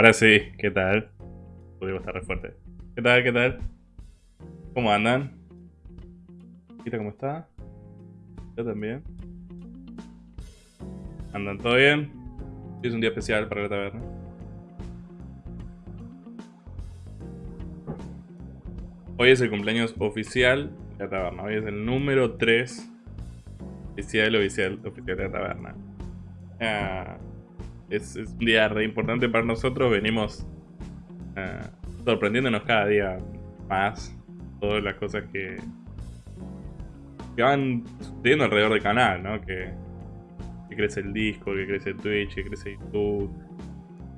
Ahora sí, ¿qué tal? Podemos estar re fuerte. ¿Qué tal? ¿Qué tal? ¿Cómo andan? ¿Cómo está? Yo también. ¿Andan todo bien? Es un día especial para la taberna. Hoy es el cumpleaños oficial de la taberna. Hoy es el número 3 oficial, oficial, oficial de la taberna. Ah, es, un día re importante para nosotros. Venimos ah, sorprendiéndonos cada día más. Todas las cosas que, que van sucediendo alrededor del canal, ¿no? Que, crece el disco, que crece Twitch, que crece YouTube.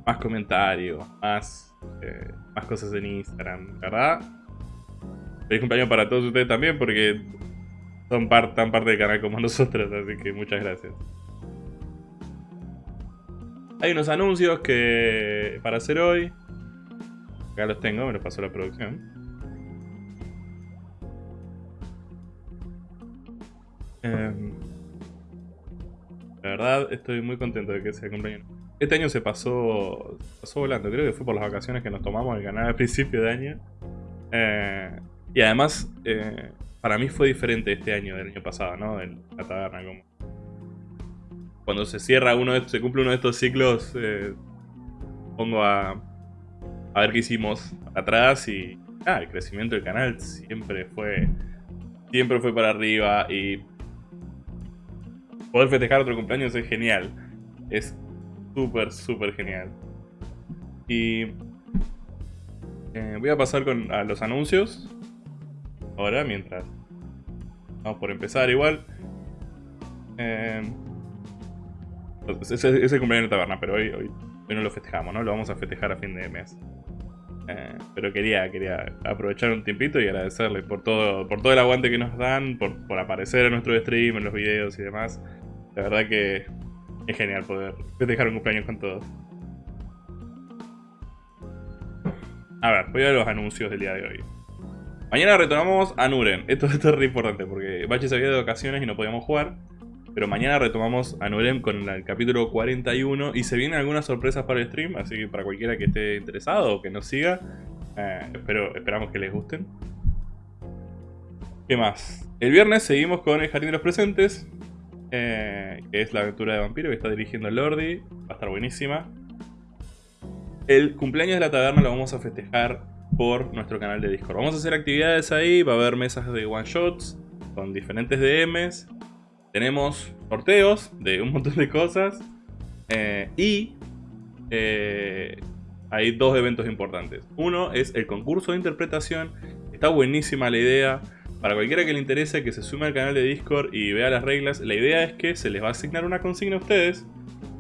Más comentarios, más, eh, más cosas en Instagram, ¿verdad? Feliz cumpleaños para todos ustedes también porque son tan parte del canal como nosotros, así que muchas gracias. Hay unos anuncios que para hacer hoy. Acá los tengo, me los pasó la producción. Em, la verdad, estoy muy contento de que sea cumpleaños. Este año se pasó, pasó volando, creo que fue por las vacaciones que nos tomamos el canal al principio de año. Eh, y además, eh, para mí fue diferente este año del año pasado, ¿no? En la taberna, como cuando se cierra uno de, se cumple uno de estos ciclos, eh, pongo a, a ver qué hicimos atrás y ah, el crecimiento del canal siempre fue siempre fue para arriba y poder festejar otro cumpleaños es genial. Es súper, súper genial. Y eh, voy a pasar con, a los anuncios. Ahora, mientras vamos por empezar igual. Eh, es el cumpleaños de taberna, pero hoy, hoy, no lo festejamos, ¿no? Lo vamos a festejar a fin de mes. Eh, pero quería, quería aprovechar un tiempito y agradecerles por todo, por todo el aguante que nos dan, por, por aparecer en nuestro stream, en los videos y demás. La verdad que es genial poder festejar un cumpleaños con todos. A ver, voy a ver los anuncios del día de hoy. Mañana retomamos a Nuren. Esto, es re importante porque Bachi se había de vacaciones y no podíamos jugar. Pero mañana retomamos a Nurem con el capítulo 41 y se vienen algunas sorpresas para el stream, así que para cualquiera que esté interesado o que nos siga, eh, espero, esperamos que les gusten. ¿Qué más? El viernes seguimos con el Jardín de los Presentes, eh, que es la aventura de vampiro que está dirigiendo Lordi, va a estar buenísima. El cumpleaños de la taberna lo vamos a festejar por nuestro canal de Discord. Vamos a hacer actividades ahí, va a haber mesas de one shots con diferentes DMs tenemos sorteos de un montón de cosas. Eh, y eh, hay dos eventos importantes. Uno es el concurso de interpretación. Está buenísima la idea. Para cualquiera que le interese que se sume al canal de Discord y vea las reglas, la idea es que se les va a asignar una consigna a ustedes.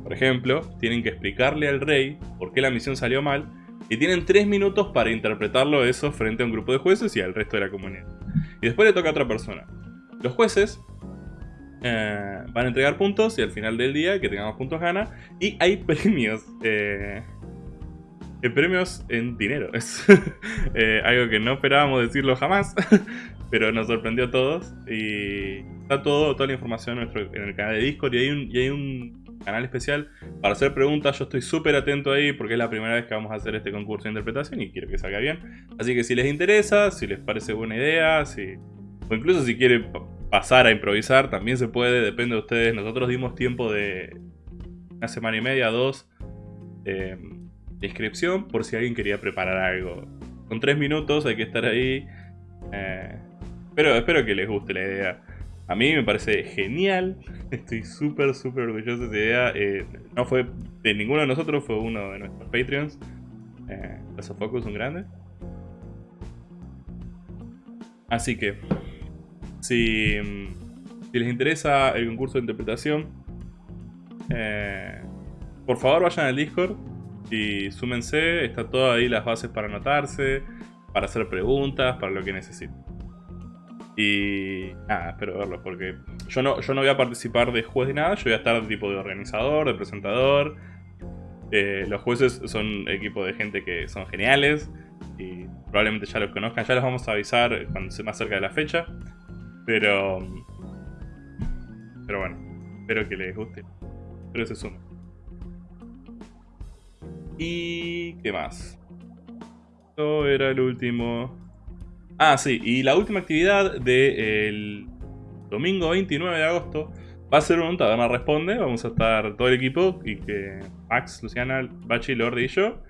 Por ejemplo, tienen que explicarle al rey por qué la misión salió mal y tienen tres minutos para interpretarlo eso frente a un grupo de jueces y al resto de la comunidad. Y después le toca a otra persona. Los jueces eh, van a entregar puntos y al final del día, que tengamos puntos gana. Y hay premios. Eh, premios en dinero. Es eh, algo que no esperábamos decirlo jamás. pero nos sorprendió a todos. Y está todo, toda la información en el canal de Discord. Y hay, un, y hay un canal especial para hacer preguntas. Yo estoy súper atento ahí porque es la primera vez que vamos a hacer este concurso de interpretación y quiero que salga bien. Así que si les interesa, si les parece buena idea, si, o incluso si quieren pasar a improvisar, también se puede, depende de ustedes. Nosotros dimos tiempo de una semana y media, dos, de inscripción por si alguien quería preparar algo. Con tres minutos hay que estar ahí. Eh, pero espero que les guste la idea. A mí me parece genial. Estoy súper, súper orgulloso de esa idea. Eh, no fue de ninguno de nosotros, fue uno de nuestros Patreons. Eh, Focus, un grande. Así que si, les interesa el concurso de interpretación, eh, por favor vayan al Discord y súmense, está todo ahí las bases para anotarse, para hacer preguntas, para lo que necesiten. Y nada, espero verlos porque yo no, yo no voy a participar de juez de nada, yo voy a estar tipo de organizador, de presentador. Eh, los jueces son equipo de gente que son geniales y probablemente ya los conozcan, ya los vamos a avisar cuando se más cerca de la fecha. Pero, pero bueno, espero que les guste. Espero se sumen. ¿Y qué más? Esto era el último. Ah, sí, y la última actividad del domingo 29 de agosto va a ser un Taberna Responde. Vamos a estar todo el equipo y que Max, Luciana, Bachi, Lordi y yo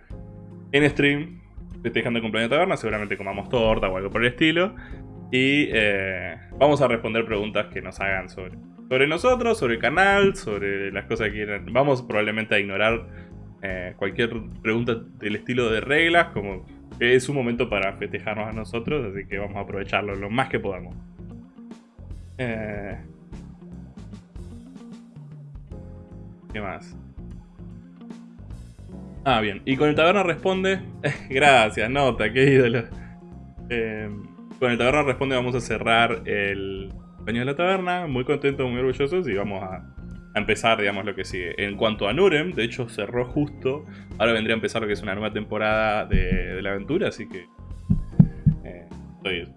en stream festejando el cumpleaños de Taberna. Seguramente comamos torta o algo por el estilo. Y eh, vamos a responder preguntas que nos hagan sobre, sobre nosotros, sobre el canal, sobre las cosas que quieran. Vamos probablemente a ignorar eh, cualquier pregunta del estilo de reglas, como es un momento para festejarnos a nosotros, así que vamos a aprovecharlo lo más que podamos. Eh, ¿Qué más? Ah, bien. Y con el taberna responde... Gracias, nota, qué ídolo. Eh, con el taberna responde vamos a cerrar el baño de la taberna. Muy contentos, muy orgullosos y vamos a empezar, digamos, lo que sigue. En cuanto a Nurem, de hecho cerró justo. Ahora vendría a empezar lo que es una nueva temporada de, la aventura, así que eh, estoy,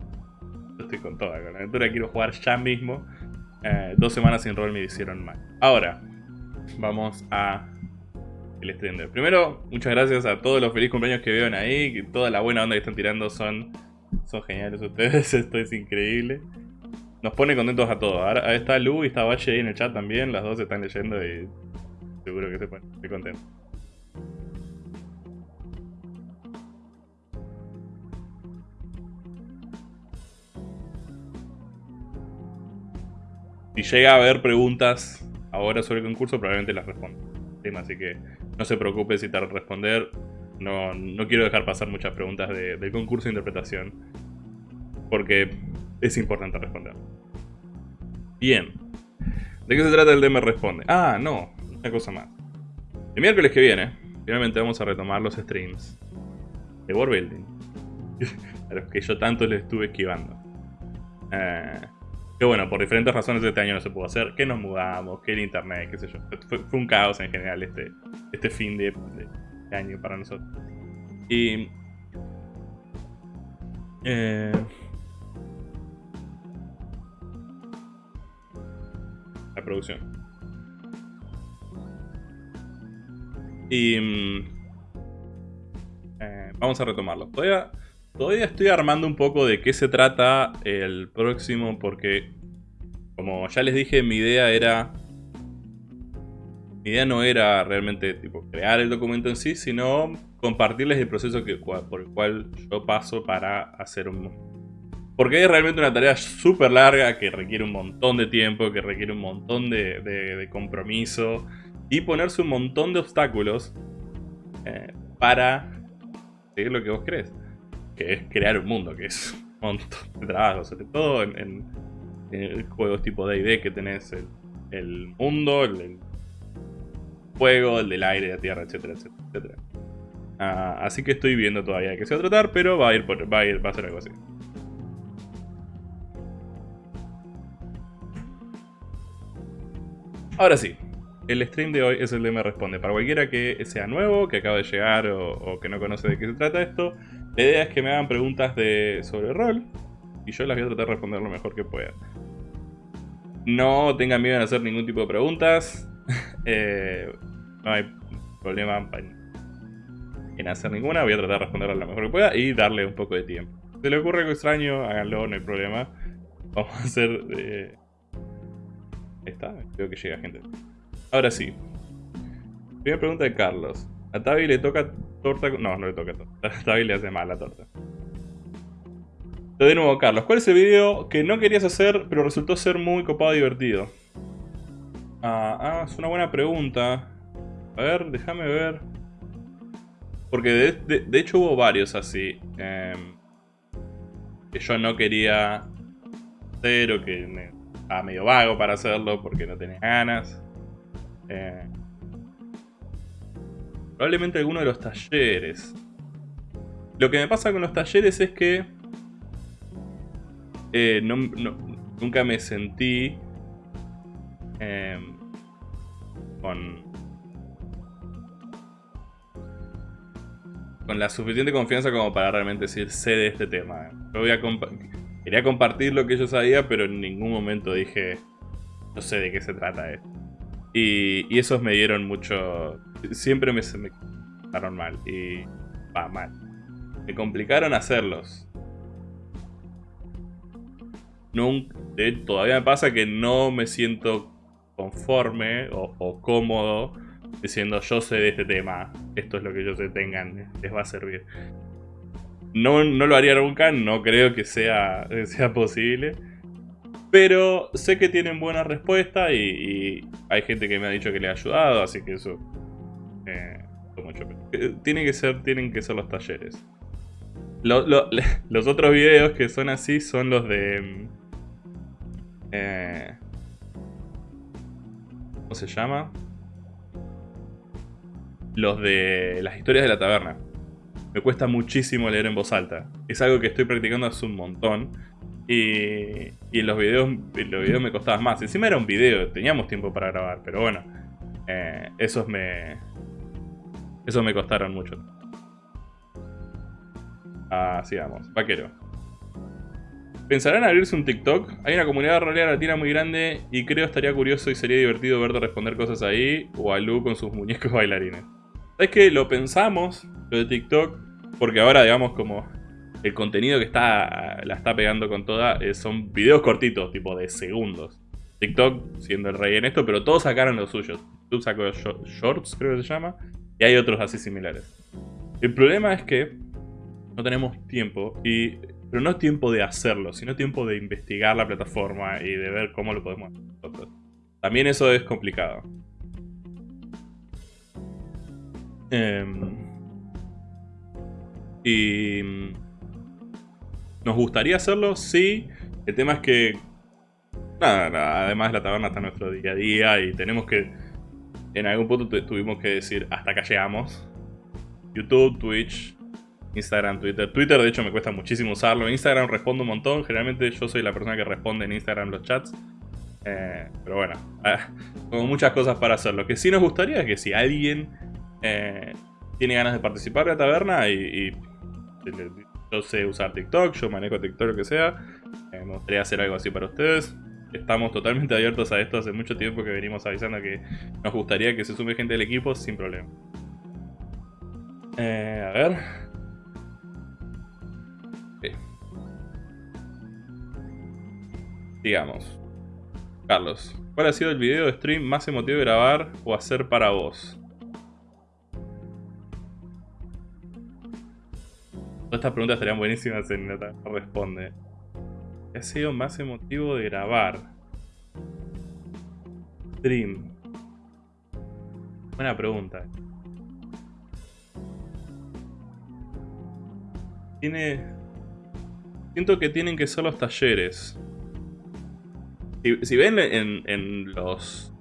estoy con toda. Con la aventura quiero jugar ya mismo. Eh, dos semanas sin rol me hicieron mal. Ahora, vamos a el stream Primero, muchas gracias a todos los felices cumpleaños que veo ahí. Que toda la buena onda que están tirando son, son geniales ustedes. Esto es increíble. Nos pone contentos a todos. Ahora está Lu y está Bache ahí en el chat también. Las dos están leyendo y seguro que se ponen muy contentos. Si llega a haber preguntas ahora sobre el concurso, probablemente las respondo. Así que no se preocupe si tarda responder. No, no quiero dejar pasar muchas preguntas del concurso de interpretación. Porque es importante responder. Bien. ¿De qué se trata el DM Responde? Ah, no. Una cosa más. El miércoles que viene, finalmente vamos a retomar los streams de War Building. a los que yo tanto les estuve esquivando. Eh, que bueno, por diferentes razones este año no se pudo hacer. Que nos mudamos, que el internet, qué sé yo. Fue, un caos en general este, este fin de, de año para nosotros. Y... Eh, la producción. Y... Mm, eh, vamos a retomarlo. Todavía, todavía estoy armando un poco de qué se trata el próximo porque... Como ya les dije, mi idea era... Mi idea no era realmente tipo crear el documento en sí, sino compartirles el proceso por el cual yo paso para hacer un, porque es realmente una tarea súper larga que requiere un montón de tiempo, que requiere un montón de, compromiso y ponerse un montón de obstáculos eh, para seguir lo que vos crees. Que es crear un mundo, que es un montón de trabajo, sobre todo en, juegos tipo D&D que tenés el, mundo, el, fuego, el del aire, la tierra, etcétera, etcétera, ah, así que estoy viendo todavía de qué se va a tratar, pero va a ir, va a ir, va a ser algo así. Ahora sí, el stream de hoy es el de Me Responde. Para cualquiera que sea nuevo, que acaba de llegar o, que no conoce de qué se trata esto, la idea es que me hagan preguntas de, sobre rol y yo las voy a tratar de responder lo mejor que pueda. No tengan miedo en hacer ningún tipo de preguntas. Eh, no hay problema en hacer ninguna. Voy a tratar de responderlas lo mejor que pueda y darle un poco de tiempo. Si le ocurre algo extraño, háganlo, no hay problema. Vamos a hacer... Eh, está, creo que llega gente. Ahora sí. Primera pregunta de Carlos. ¿A Tavi le toca torta? No, no le toca torta. A Tavi le hace mal la torta. De nuevo, Carlos. ¿Cuál es el video que no querías hacer, pero resultó ser muy copado y divertido? Ah, ah es una buena pregunta. A ver, déjame ver. Porque de, hecho hubo varios así. Em, que yo no quería hacer o que me, estaba medio vago para hacerlo porque no tenía ganas. Eh, probablemente alguno de los talleres. Lo que me pasa con los talleres es que eh, nunca me sentí em, con, con la suficiente confianza como para realmente decir sé de este tema. Yo voy a quería compartir lo que yo sabía, pero en ningún momento dije no sé de qué se trata esto. Y, y esos me dieron mucho... Siempre me, me mal y va mal. Me complicaron hacerlos. Nunca, todavía me pasa que no me siento conforme o, cómodo diciendo yo sé de este tema, esto es lo que yo sé, tengan, les va a servir. No, no lo haría nunca, no creo que sea, sea posible. Pero sé que tienen buena respuesta y, hay gente que me ha dicho que le ha ayudado, así que eso... Eh, mucho. Eh, que ser, tienen que ser los talleres. los otros videos que son así son los de... Eh, ¿Cómo se llama? Los de las historias de la taberna. Me cuesta muchísimo leer en voz alta. Es algo que estoy practicando hace un montón. Y, y en, los videos, en los videos me costaba más. Encima era un video, teníamos tiempo para grabar, pero bueno. Eh, esos me... Esos me costaron mucho. Así vamos, vaquero. ¿Pensarán abrirse un TikTok? Hay una comunidad realidad latina muy grande y creo estaría curioso y sería divertido verte responder cosas ahí o a Lu con sus muñecos bailarines. ¿Sabes que Lo pensamos, lo de TikTok, porque ahora digamos como el contenido que está la está pegando con toda eh, son videos cortitos, tipo de segundos. TikTok siendo el rey en esto, pero todos sacaron los suyos. YouTube sacó shorts, creo que se llama, y hay otros así similares. El problema es que no tenemos tiempo, y, pero no tiempo de hacerlo, sino tiempo de investigar la plataforma y de ver cómo lo podemos hacer nosotros. También eso es complicado. Em, y... ¿Nos gustaría hacerlo? Sí. El tema es que... Nada, además la taberna está en nuestro día a día y tenemos que... En algún punto tuvimos que decir, hasta acá llegamos. YouTube, Twitch, Instagram, Twitter. Twitter, de hecho, me cuesta muchísimo usarlo. Instagram respondo un montón. Generalmente yo soy la persona que responde en Instagram los chats. Eh, pero bueno, ah, como muchas cosas para hacer. Lo que sí nos gustaría es que si alguien eh, tiene ganas de participar de la taberna y, yo sé usar TikTok, yo manejo TikTok, lo que sea, eh, me gustaría hacer algo así para ustedes. Estamos totalmente abiertos a esto hace mucho tiempo que venimos avisando que nos gustaría que se sume gente del equipo sin problema. a ver. Digamos. Carlos, ¿cuál ha sido el video de stream más emotivo de grabar o hacer para vos? Todas estas preguntas estarían buenísimas en nota. Responde. ¿Qué ha sido más emotivo de grabar? Stream. Buena pregunta. Tiene... Siento que tienen que ser los talleres. Si, ven en, los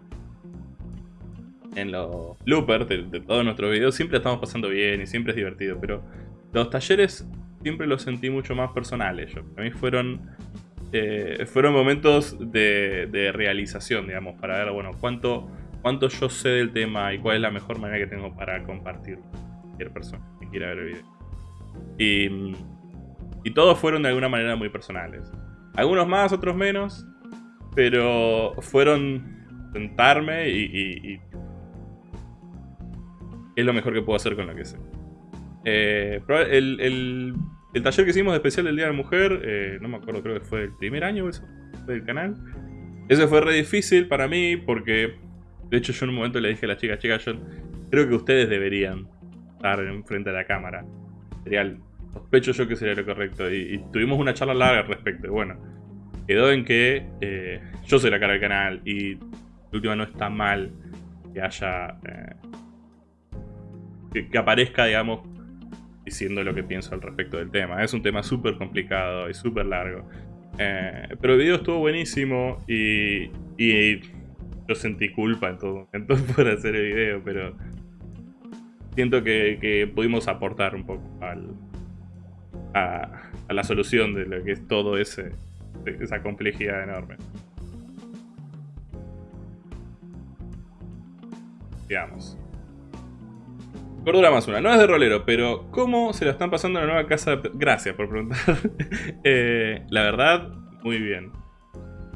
en los bloopers de, todos nuestros videos, siempre estamos pasando bien y siempre es divertido, pero los talleres siempre los sentí mucho más personales. Yo. A mí fueron, eh, fueron momentos de, realización, digamos, para ver, bueno, cuánto, cuánto yo sé del tema y cuál es la mejor manera que tengo para compartir cualquier persona que quiera ver el video. Y todos fueron de alguna manera muy personales. Algunos más, otros menos, pero fueron sentarme y, es lo mejor que puedo hacer con lo que sé. Eh, el, taller que hicimos de especial del Día de la Mujer, eh, no me acuerdo, creo que fue el primer año eso, del canal. Ese fue re difícil para mí porque, de hecho yo en un momento le dije a la chica, chica, yo creo que ustedes deberían estar enfrente de la cámara. Sería, sospecho yo que sería lo correcto. Y, y tuvimos una charla larga al respecto. Bueno, quedó en que eh, yo soy la cara del canal y última no está mal que haya... Eh, que, aparezca, digamos, diciendo lo que pienso al respecto del tema. Es un tema súper complicado y súper largo. Eh, pero el video estuvo buenísimo y, y yo sentí culpa en todo momento por hacer el video, pero siento que, pudimos aportar un poco al, a, la solución de lo que es todo ese, esa complejidad enorme. Digamos. Cordura más una. No es de rolero, pero ¿cómo se lo están pasando en la nueva casa? Gracias por preguntar. Eh, la verdad, muy bien.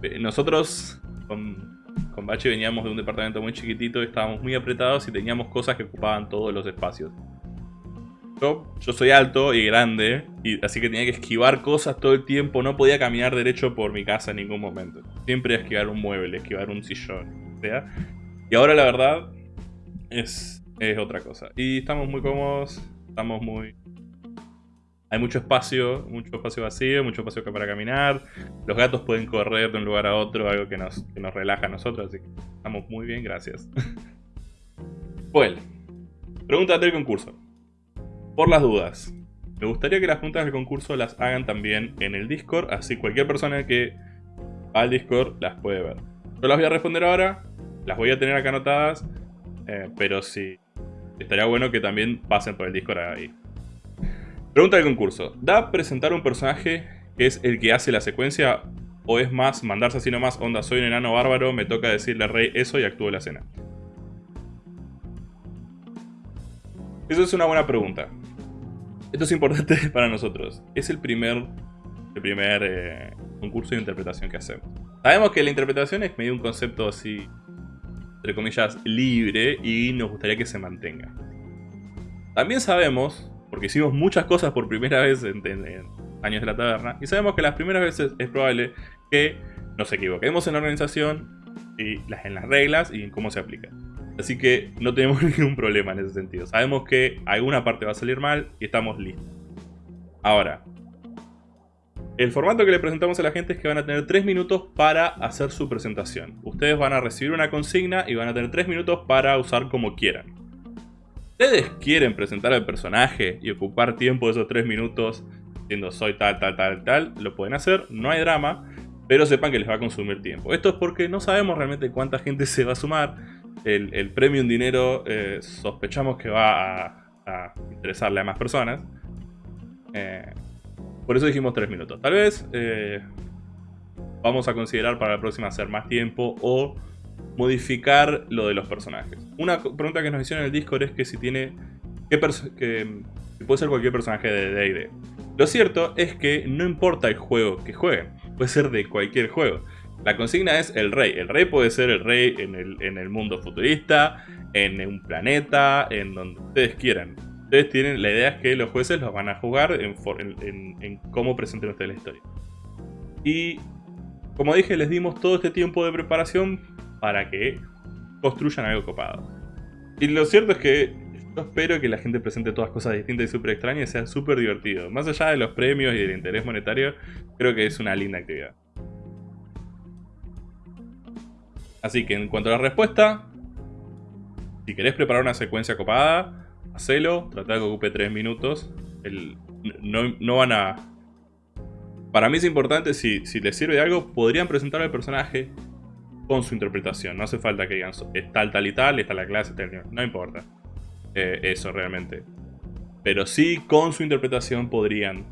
Eh, nosotros con, con Bache veníamos de un departamento muy chiquitito, estábamos muy apretados y teníamos cosas que ocupaban todos los espacios. Yo, soy alto y grande, y así que tenía que esquivar cosas todo el tiempo, no podía caminar derecho por mi casa en ningún momento. Siempre esquivar un mueble, esquivar un sillón. Y ahora la verdad es es otra cosa. Y estamos muy cómodos, estamos muy... Hay mucho espacio, mucho espacio vacío, mucho espacio para caminar. Los gatos pueden correr de un lugar a otro, algo que nos, nos relaja a nosotros, así que estamos muy bien, gracias. Well, pregunta del concurso. Por las dudas, me gustaría que las preguntas del concurso las hagan también en el Discord, así cualquier persona que va al Discord las puede ver. Yo las voy a responder ahora, las voy a tener acá anotadas, eh, pero si estaría bueno que también pasen por el Discord ahí. Pregunta del concurso. ¿Da presentar un personaje que es el que hace la secuencia o es más mandarse así nomás, onda, soy un enano bárbaro, me toca decirle al rey eso y actúo la escena? Eso es una buena pregunta. Esto es importante para nosotros. Es el primer, el primer eh, concurso de interpretación que hacemos. Sabemos que la interpretación es medio un concepto así entre comillas, libre y nos gustaría que se mantenga. También sabemos, porque hicimos muchas cosas por primera vez en, Años de la Taberna, y sabemos que las primeras veces es probable que nos equivoquemos en la organización y en las reglas y en cómo se aplica. Así que no tenemos ningún problema en ese sentido. Sabemos que alguna parte va a salir mal y estamos listos. Ahora, el formato que le presentamos a la gente es que van a tener 3 minutos para hacer su presentación. Ustedes van a recibir una consigna y van a tener 3 minutos para usar como quieran. Ustedes quieren presentar al personaje y ocupar tiempo de esos 3 minutos diciendo soy tal, tal, tal, tal, lo pueden hacer, no hay drama, pero sepan que les va a consumir tiempo. Esto es porque no sabemos realmente cuánta gente se va a sumar. El, premio en dinero eh, sospechamos que va a, interesarle a más personas. Eh, por eso dijimos 3 minutos. Tal vez eh, vamos a considerar para la próxima hacer más tiempo o modificar lo de los personajes. Una pregunta que nos hicieron en el Discord es que si tiene... Que, puede ser cualquier personaje de D&D. Lo cierto es que no importa el juego que jueguen. Puede ser de cualquier juego. La consigna es el rey. El rey puede ser el rey en el, en el mundo futurista, en un planeta, en donde ustedes quieran. Ustedes tienen, la idea es que los jueces los van a jugar en, cómo presenten ustedes la historia. Y como dije, les dimos todo este tiempo de preparación para que construyan algo copado. Y lo cierto es que yo espero que la gente presente todas cosas distintas y súper extrañas y sea súper divertido. Más allá de los premios y del interés monetario, creo que es una linda actividad. Así que en cuanto a la respuesta, si querés preparar una secuencia copada, hacelo, trata que ocupe 3 minutos. no, van a... Para mí es importante, si, si les sirve de algo, podrían presentar al personaje con su interpretación. No hace falta que digan, es tal, tal y tal, está la clase, tal, no importa. Eh, eso realmente. Pero sí, con su interpretación podrían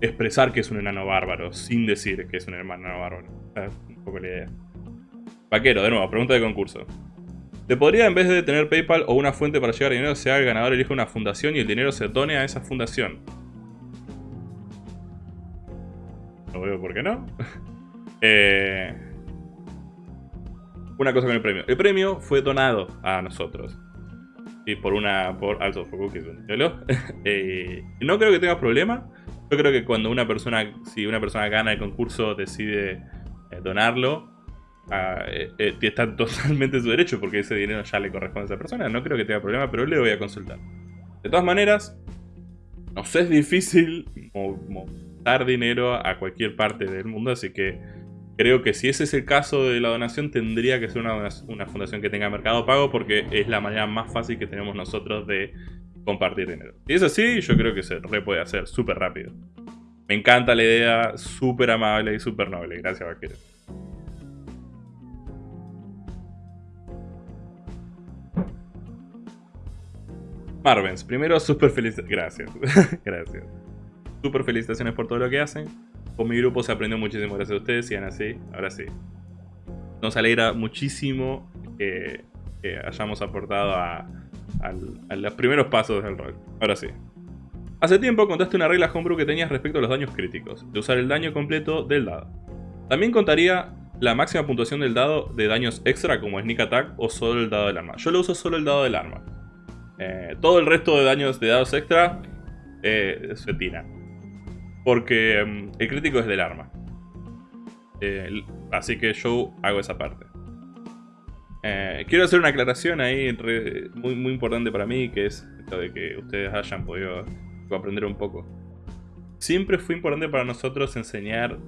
expresar que es un enano bárbaro, sin decir que es un enano bárbaro. Es un poco la idea. Vaquero, de nuevo, pregunta de concurso. ¿Te podría, en vez de tener PayPal o una fuente para llegar dinero, sea el ganador elige una fundación y el dinero se done a esa fundación? No veo por qué no. Eh, una cosa con el premio. El premio fue donado a nosotros. Y por una... por Also for Cookies, eh, No creo que tenga problema. Yo creo que cuando una persona... Si una persona gana el concurso, decide eh, donarlo eh, eh, está totalmente en su derecho porque ese dinero ya le corresponde a esa persona. No creo que tenga problema, pero le voy a consultar. De todas maneras, nos es difícil dar dinero a cualquier parte del mundo, así que creo que si ese es el caso de la donación, tendría que ser una, una fundación que tenga mercado pago porque es la manera más fácil que tenemos nosotros de compartir dinero. Si es así, yo creo que se re puede hacer súper rápido. Me encanta la idea, súper amable y súper noble. Gracias, vaquero. Marvens, primero súper felicitaciones. Gracias. Gracias. Súper felicitaciones por todo lo que hacen. Con mi grupo se aprendió muchísimo gracias a ustedes. Sigan así. Ahora sí. Nos alegra muchísimo que, hayamos aportado a, a, los primeros pasos del rol. Ahora sí. Hace tiempo contaste una regla homebrew que tenías respecto a los daños críticos, de usar el daño completo del dado. También contaría la máxima puntuación del dado de daños extra como Sneak Attack o solo el dado del arma. Yo lo uso solo el dado del arma. Eh, todo el resto de daños de dados extra eh, se tira. Porque mm, el crítico es del arma. Eh, así que yo hago esa parte. quiero hacer una aclaración ahí muy, muy importante para mí, que es esto de que ustedes hayan podido aprender un poco. Siempre fue importante para nosotros enseñar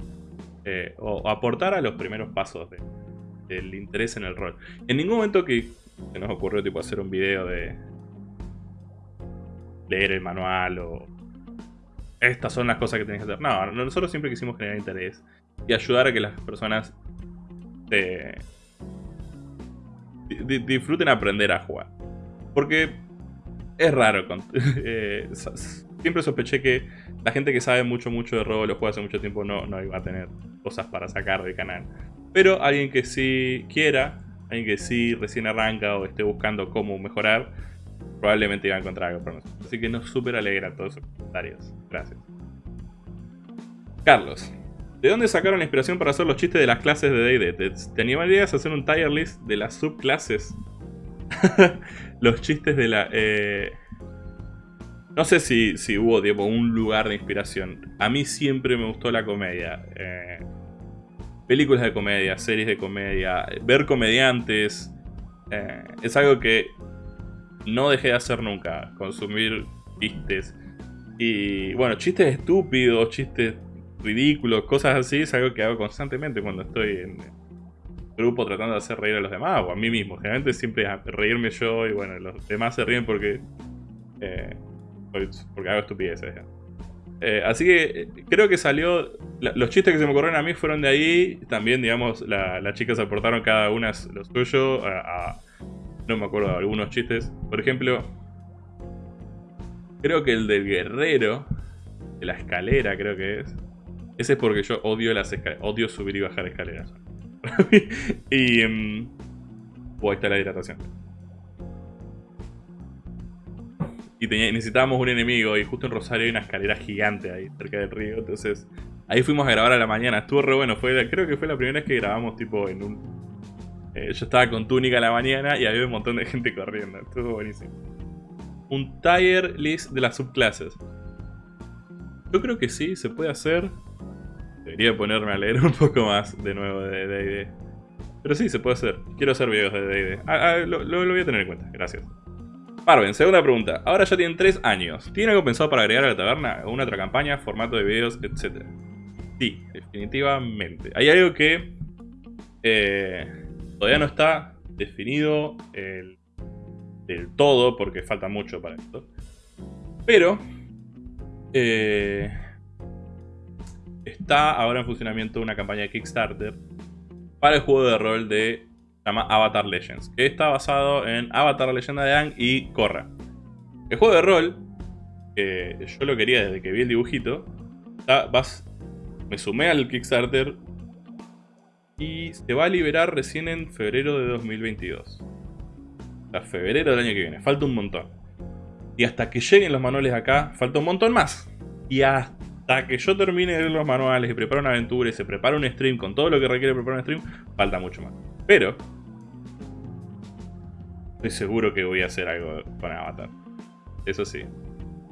eh, o, aportar a los primeros pasos del interés en el rol. En ningún momento que se nos ocurrió tipo hacer un video de leer el manual o estas son las cosas que tenés que hacer. No, nosotros siempre quisimos generar interés y ayudar a que las personas disfruten aprender a jugar. Porque es raro. Eh, siempre sospeché que la gente que sabe mucho, mucho de rol o juega hace mucho tiempo no, no iba a tener cosas para sacar del canal. Pero alguien que sí quiera, alguien que sí recién arranca o esté buscando cómo mejorar, probablemente iba a encontrar algo para nosotros. Así que nos súper alegra todos esos comentarios. Gracias. Carlos. ¿De dónde sacaron la inspiración para hacer los chistes de las clases de D&D? ¿Te, ¿Te animarías a hacer un tier list de las subclases? los chistes de la... Eh, no sé si, si hubo un lugar de inspiración. A mí siempre me gustó la comedia. Eh, películas de comedia, series de comedia, ver comediantes. Eh, es algo que no dejé de hacer nunca. Consumir chistes. Y bueno, chistes estúpidos, chistes ridículos, cosas así, es algo que hago constantemente cuando estoy en grupo tratando de hacer reír a los demás o a mí mismo. Generalmente siempre reírme yo y bueno, los demás se ríen porque... Eh, porque hago estupideces. Eh, así que eh, creo que salió... los chistes que se me ocurrieron a mí fueron de ahí. También, digamos, las chicas aportaron cada una lo suyo. no me acuerdo algunos chistes. Por ejemplo, creo que el del guerrero, de la escalera creo que es. Ese es porque yo odio las odio subir y bajar escaleras. y... Um, ahí está la hidratación. Y necesitábamos un enemigo y justo en Rosario hay una escalera gigante ahí cerca del río, entonces ahí fuimos a grabar a la mañana, estuvo re bueno, fue, creo que fue la primera vez que grabamos tipo en un... Eh, yo estaba con túnica a la mañana y había un montón de gente corriendo, estuvo buenísimo. Un tier list de las subclases. Yo creo que sí, se puede hacer. Debería ponerme a leer un poco más de nuevo de D&D. Pero sí, se puede hacer. Quiero hacer videos de D&D. Ah, ah, lo, lo voy a tener en cuenta, gracias. Marvin, segunda pregunta. Ahora ya tienen 3 años. ¿Tiene algo pensado para agregar a la taberna? ¿Alguna otra campaña, formato de videos, etcétera? Sí, definitivamente. Hay algo que eh, todavía no está definido del todo, porque falta mucho para esto. Pero eh, está ahora en funcionamiento una campaña de Kickstarter para el juego de rol de se llama Avatar Legends, que está basado en Avatar la leyenda de Aang y Korra. El juego de rol, que yo lo quería desde que vi el dibujito, me sumé al Kickstarter y se va a liberar recién en febrero de 2022. O sea, febrero del año que viene, falta un montón. Y hasta que lleguen los manuales acá, falta un montón más. Y hasta que yo termine de leer los manuales y prepare una aventura y se prepara un stream con todo lo que requiere preparar un stream, falta mucho más. Pero, estoy seguro que voy a hacer algo con Avatar. Eso sí.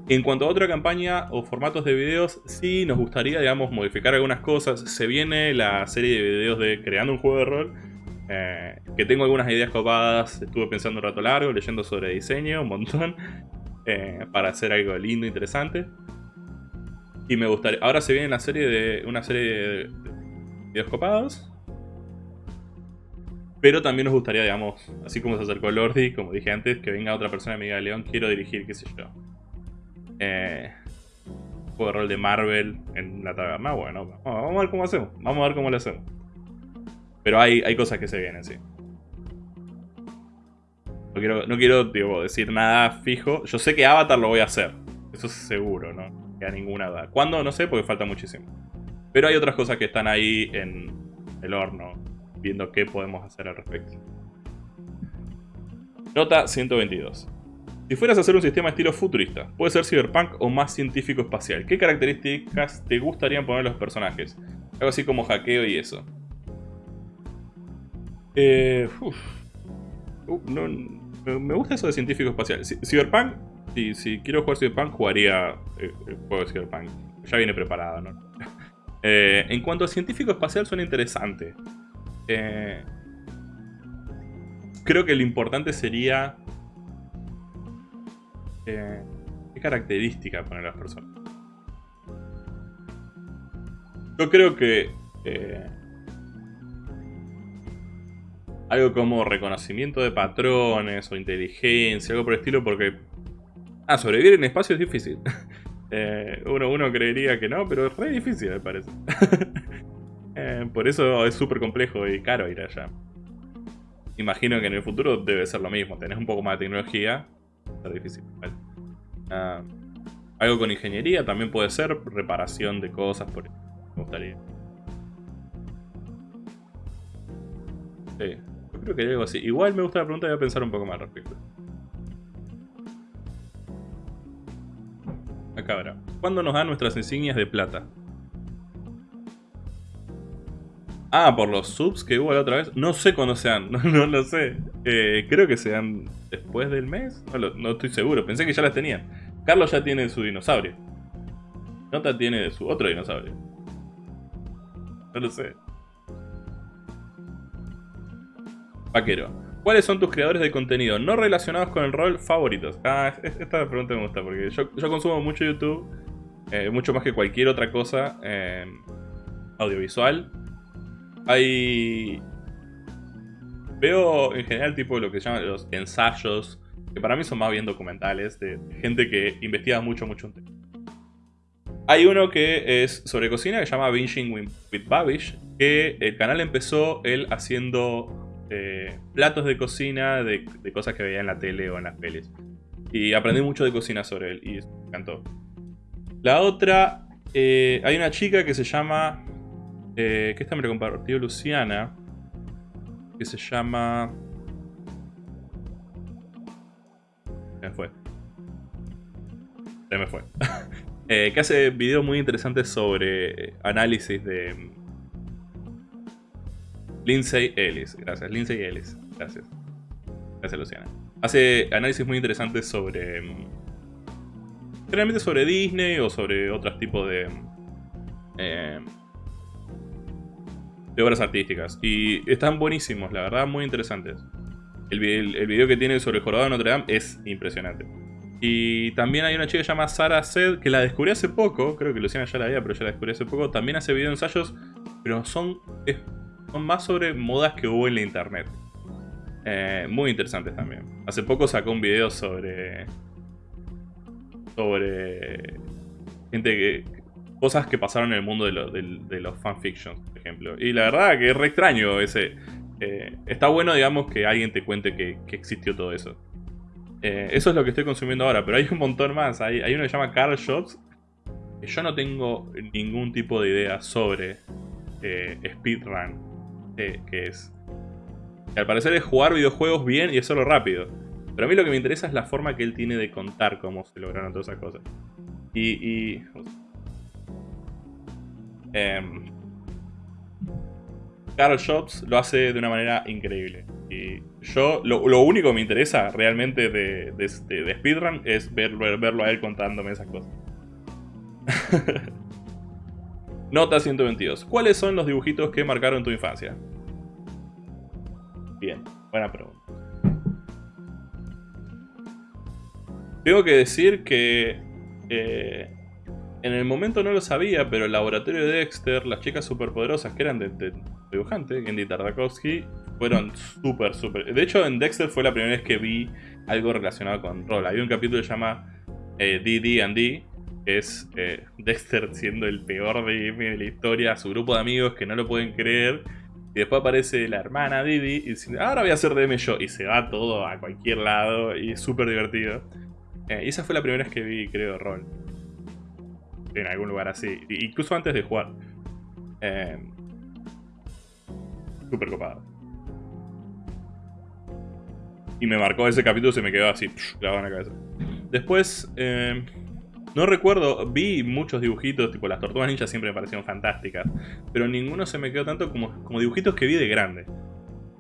En cuanto a otra campaña o formatos de videos, sí nos gustaría, digamos, modificar algunas cosas. Se viene la serie de videos de creando un juego de rol. Eh, que tengo algunas ideas copadas. Estuve pensando un rato largo, leyendo sobre diseño, un montón. Eh, para hacer algo lindo, interesante. Y me gustaría... Ahora se viene la serie de, una serie de videos copados. Pero también nos gustaría, digamos, así como se acercó Lordi, como dije antes, que venga otra persona y me diga, León, quiero dirigir, qué sé yo. Eh, juego de rol de Marvel en la taberna. Bueno, vamos a ver cómo hacemos. Vamos a ver cómo lo hacemos. Pero hay, hay cosas que se vienen, sí. No quiero, no quiero decir nada fijo. Yo sé que Avatar lo voy a hacer. Eso es seguro, ¿no? Que a ninguna duda. ¿Cuándo? No sé, porque falta muchísimo. Pero hay otras cosas que están ahí en el horno, viendo qué podemos hacer al respecto. Nota 122. Si fueras a hacer un sistema estilo futurista, puede ser cyberpunk o más científico espacial, ¿qué características te gustarían poner los personajes? Algo así como hackeo y eso. Eh, uh, me gusta eso de científico espacial. Cyberpunk, si, si quiero jugar Cyberpunk, jugaría eh, el juego de Cyberpunk. Ya viene preparado, ¿no? Eh, en cuanto a científico espacial, suena interesante. creo que lo importante sería ¿Qué característica poner las personas? Yo creo que... Eh, algo como reconocimiento de patrones o inteligencia, algo por el estilo, porque... Ah, sobrevivir en espacio es difícil. Eh, uno, uno creería que no, pero es re difícil, me parece. Eh, por eso es súper complejo y caro ir allá. Imagino que en el futuro debe ser lo mismo. Tenés un poco más de tecnología, ser difícil. Ah, algo con ingeniería también puede ser, reparación de cosas, por me gustaría. Sí, yo creo que hay algo así. Igual me gusta la pregunta voy a pensar un poco más al respecto. Acá ahora. ¿Cuándo nos dan nuestras insignias de plata? Ah, por los subs que hubo la otra vez. No sé cuándo sean, no, no lo sé. Eh, creo que sean después del mes. No, estoy seguro, pensé que ya las tenían. Carlos ya tiene su dinosaurio. Nota tiene su otro dinosaurio. No lo sé. Vaquero. ¿Cuáles son tus creadores de contenido no relacionados con el rol favoritos? Ah, esta pregunta me gusta porque yo, consumo mucho YouTube. Eh, mucho más que cualquier otra cosa eh, audiovisual. Hay... Veo en general tipo lo que se llaman los ensayos, que para mí son más bien documentales, de gente que investiga mucho, mucho un tema. Hay uno que es sobre cocina que se llama Binging with Babish, que el canal empezó él haciendo eh, platos de cocina de, cosas que veía en la tele o en las pelis. Y aprendí mucho de cocina sobre él y me encantó. La otra, eh, hay una chica que se llama eh, que esta me lo compartió Luciana, que se llama... Se me fue. Se me fue. eh, que hace videos muy interesantes sobre análisis de... Lindsay Ellis, gracias, Lindsay Ellis, gracias. Gracias Luciana. Hace análisis muy interesantes sobre... Mm, generalmente sobre Disney o sobre otros tipos de... Mm, eh, de obras artísticas. Y están buenísimos, la verdad, muy interesantes. El, el, video que tiene sobre el jorobado de Notre Dame es impresionante. Y también hay una chica llamada Sara Sed, que la descubrí hace poco, creo que Luciana ya la había, pero ya la descubrí hace poco. También hace video ensayos, pero son más sobre modas que hubo en la internet. Eh, muy interesantes también. Hace poco sacó un video sobre... Sobre... Gente que, cosas que pasaron en el mundo de, los fanfictions, por ejemplo. Y la verdad que es re extraño ese... Eh, está bueno, digamos, que alguien te cuente que, existió todo eso. Eh, eso es lo que estoy consumiendo ahora, pero hay un montón más. Hay, uno que se llama Carl Shots, que yo no tengo ningún tipo de idea sobre eh, speedrun, que es. Al parecer es jugar videojuegos bien y hacerlo rápido. Pero a mí lo que me interesa es la forma que él tiene de contar cómo se lograron todas esas cosas. y eh, Carl Jobs lo hace de una manera increíble. Y yo, lo, único que me interesa realmente de, de, Speedrun es verlo a él contándome esas cosas. Nota 122. ¿Cuáles son los dibujitos que marcaron tu infancia? Bien, buena pregunta. Tengo que decir que eh, en el momento no lo sabía, pero el laboratorio de Dexter, las chicas superpoderosas que eran de, de, dibujante, Gendy Tartakovsky, fueron súper, súper... De hecho, en Dexter fue la primera vez que vi algo relacionado con rol. Hay un capítulo que se llama eh, DD&D, es eh, Dexter siendo el peor DM de la historia, su grupo de amigos que no lo pueden creer, Y después aparece la hermana Didi y dice, ahora voy a hacer DM yo. Y se va todo a cualquier lado y es súper divertido. Eh, y esa fue la primera vez que vi, creo, rol. En algún lugar así. Incluso antes de jugar. Eh, súper copado. Y me marcó ese capítulo, se me quedó así, grabado en la cabeza. Después, eh, no recuerdo, vi muchos dibujitos, tipo las tortugas ninjas siempre me parecieron fantásticas, pero ninguno se me quedó tanto como, dibujitos que vi de grande.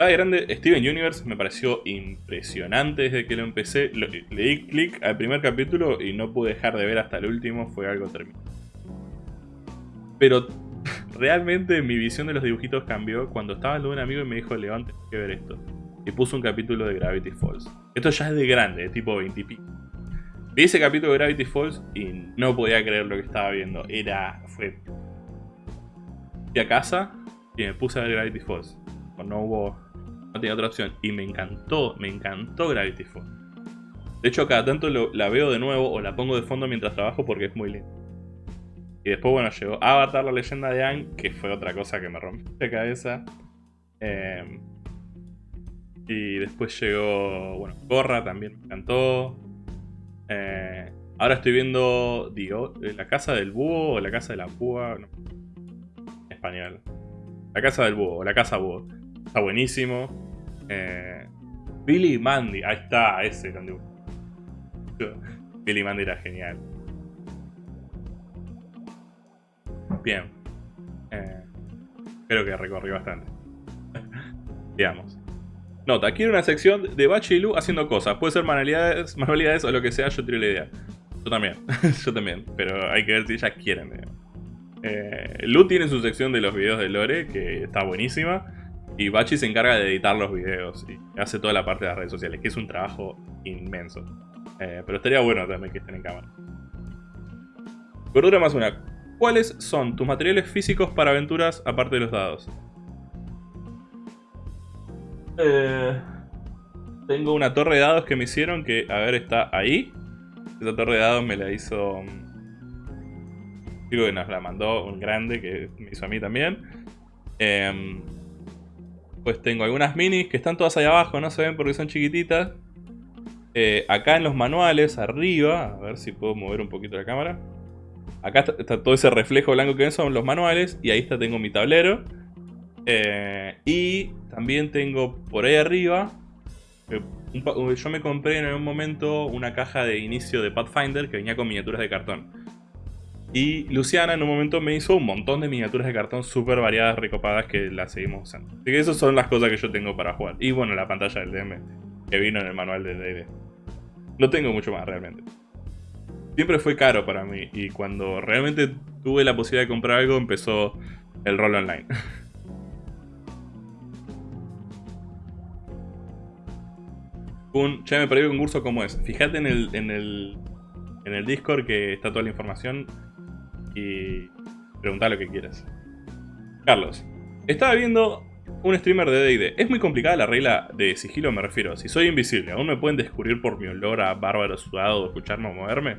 Ah, de grande, Steven Universe me pareció impresionante desde que lo empecé. le di clic al primer capítulo y no pude dejar de ver hasta el último, fue algo terminado. Pero realmente mi visión de los dibujitos cambió cuando estaba en de un amigo y me dijo, León, tienes que ver esto. Y puso un capítulo de Gravity Falls. Esto ya es de grande, de tipo 20 y pico. Vi ese capítulo de Gravity Falls y no podía creer lo que estaba viendo. Era... fue... Fui a casa y me puse a ver Gravity Falls. No hubo... No tenía otra opción. Y me encantó, me encantó Gravity Falls. De hecho, cada tanto la veo de nuevo o la pongo de fondo mientras trabajo porque es muy lindo. Y después, bueno, llegó Avatar, la leyenda de Aang, que fue otra cosa que me rompió la cabeza. Eh, y después llegó, bueno, Corra también me encantó. Eh, ahora estoy viendo eh, La Casa del Búho o La Casa de la Púa. Español. La Casa del Búho o La Casa Búho. Está buenísimo. Eh, Billy Mandy, ahí está, ese Billy Mandy era genial. Bien. creo que recorrí bastante. Digamos. Nota, quiero una sección de Bachi y Lu haciendo cosas. Puede ser manualidades, manualidades o lo que sea, yo tiro la idea. Yo también, yo también. Pero hay que ver si ellas quieren. Eh, Lu tiene su sección de los videos de Lore, que está buenísima. Y Bachi se encarga de editar los videos y hace toda la parte de las redes sociales, que es un trabajo inmenso. Eh, pero estaría bueno también que estén en cámara. Gordura más una. ¿Cuáles son tus materiales físicos para aventuras aparte de los dados? Eh, tengo una torre de dados que me hicieron que, a ver, está ahí. Esa torre de dados me la hizo... Digo que nos la mandó un grande que me hizo a mí también. Em, pues tengo algunas minis que están todas ahí abajo, no se ven porque son chiquititas. Eh, acá en los manuales, arriba, a ver si puedo mover un poquito la cámara. Acá está, todo ese reflejo blanco que ven, son los manuales. Y ahí está, tengo mi tablero. Eh, y también tengo por ahí arriba, eh, yo me compré en un momento una caja de inicio de Pathfinder que venía con miniaturas de cartón. Y Luciana en un momento me hizo un montón de miniaturas de cartón súper variadas, recopadas, que las seguimos usando. Así que esas son las cosas que yo tengo para jugar. Y bueno, la pantalla del DM, que vino en el manual de D&D. No tengo mucho más realmente. Siempre fue caro para mí, y cuando realmente tuve la posibilidad de comprar algo, empezó el rol online. un, che, me perdí un concurso como es. Fíjate en el, en el, en el Discord que está toda la información y pregunta lo que quieras. Carlos, estaba viendo un streamer de D&D. Es muy complicada la regla de sigilo, me refiero. Si soy invisible, ¿aún me pueden descubrir por mi olor a bárbaro sudado o escucharme moverme?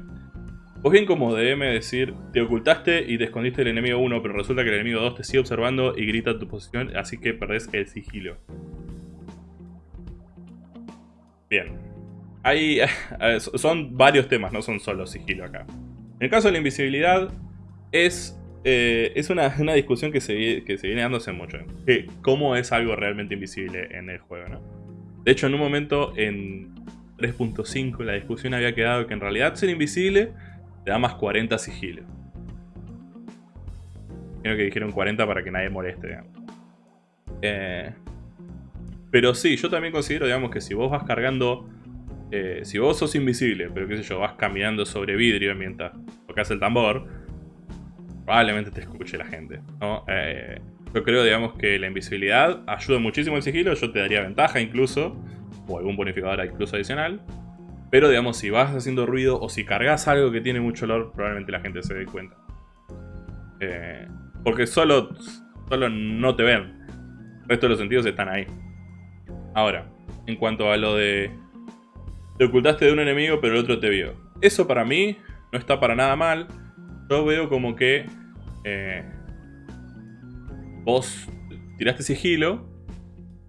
Pues bien como DM decir, te ocultaste y te escondiste del enemigo 1, pero resulta que el enemigo 2 te sigue observando y grita tu posición, así que perdés el sigilo. Bien. Hay, son varios temas, no son solo sigilo acá. En el caso de la invisibilidad, es, eh, es una, discusión que se, que se viene dándose mucho. Que ¿Cómo es algo realmente invisible en el juego? ¿no? De hecho, en un momento en 3.5 la discusión había quedado que en realidad ser invisible te da más 40 sigilo. Creo que dijeron 40 para que nadie moleste. Eh, pero sí, yo también considero, digamos, que si vos vas cargando... Eh, si vos sos invisible, pero qué sé yo, vas caminando sobre vidrio mientras tocas el tambor, probablemente te escuche la gente, ¿no? Eh, yo creo, digamos, que la invisibilidad ayuda muchísimo el sigilo, yo te daría ventaja incluso, o algún bonificador incluso adicional. Pero, digamos, si vas haciendo ruido o si cargas algo que tiene mucho olor, probablemente la gente se dé cuenta. Eh, porque solo, solo no te ven. El resto de los sentidos están ahí. Ahora, en cuanto a lo de... Te ocultaste de un enemigo pero el otro te vio. Eso para mí no está para nada mal. Yo veo como que... Eh, vos tiraste sigilo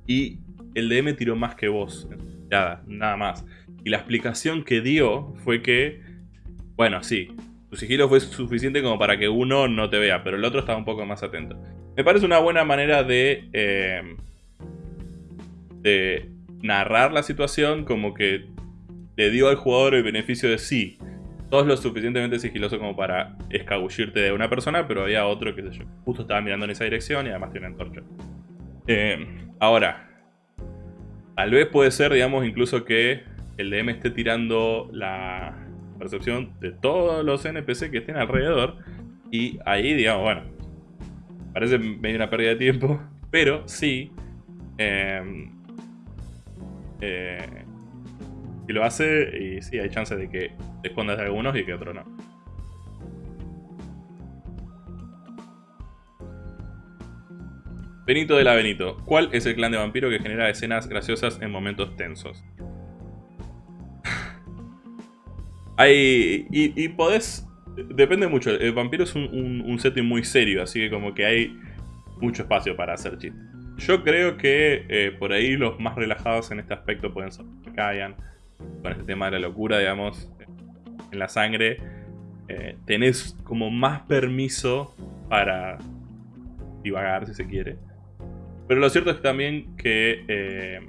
y el DM tiró más que vos. Nada, nada más. Y la explicación que dio fue que, bueno, sí, tu sigilo fue suficiente como para que uno no te vea, pero el otro estaba un poco más atento. Me parece una buena manera de, eh, de narrar la situación como que le dio al jugador el beneficio de sí. Todos lo suficientemente sigiloso como para escabullirte de una persona, pero había otro que. Justo estaba mirando en esa dirección y además tiene una antorcha. Eh, ahora, tal vez puede ser, digamos, incluso que el DM esté tirando la percepción de todos los NPC que estén alrededor. Y ahí, digamos, bueno, parece medio una pérdida de tiempo, pero sí. Eh, eh, y lo hace, y sí, hay chance de que te escondas de algunos y que otros no. Benito de la Benito. ¿Cuál es el clan de vampiro que genera escenas graciosas en momentos tensos? hay... Y, podés... Depende mucho. El vampiro es un, setting muy serio, así que como que hay mucho espacio para hacer chistes. Yo creo que eh, por ahí los más relajados en este aspecto pueden ser Kayan, con este tema de la locura, digamos, en la sangre. Eh, tenés como más permiso para divagar, si se quiere. Pero lo cierto es también que, eh,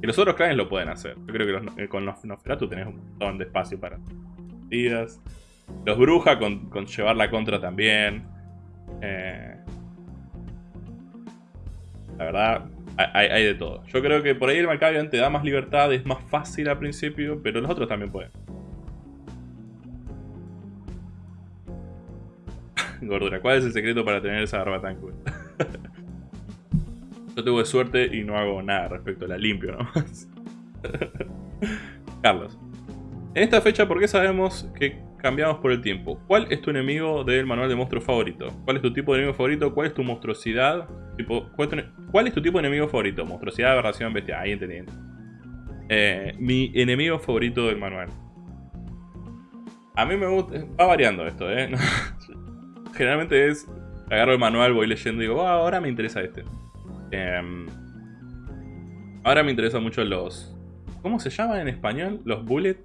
los otros clanes lo pueden hacer. Yo creo que eh, con los Nosferatu tenés un montón de espacio para partidas. Los Bruja con, llevar la contra también. Eh, la verdad, hay, de todo. Yo creo que por ahí el Malkavian te da más libertad, es más fácil al principio, pero los otros también pueden. Gordura, ¿cuál es el secreto para tener esa barba tan cool? Yo tuve suerte y no hago nada respecto a la limpio nomás. Carlos. En esta fecha, ¿por qué sabemos que cambiamos por el tiempo? ¿Cuál es tu enemigo del manual de monstruo favorito? ¿Cuál es tu tipo de enemigo favorito? ¿Cuál es tu monstruosidad? ¿cuál, es tu tipo de enemigo favorito? Monstruosidad, aberración, bestia. Ahí entendí. Eh, mi enemigo favorito del manual. A mí me gusta... Va variando esto, ¿eh? Generalmente es... Agarro el manual, voy leyendo y digo, ah, ahora me interesa este. Em, ahora me interesan mucho los... ¿Cómo se llaman en español? Los bullet.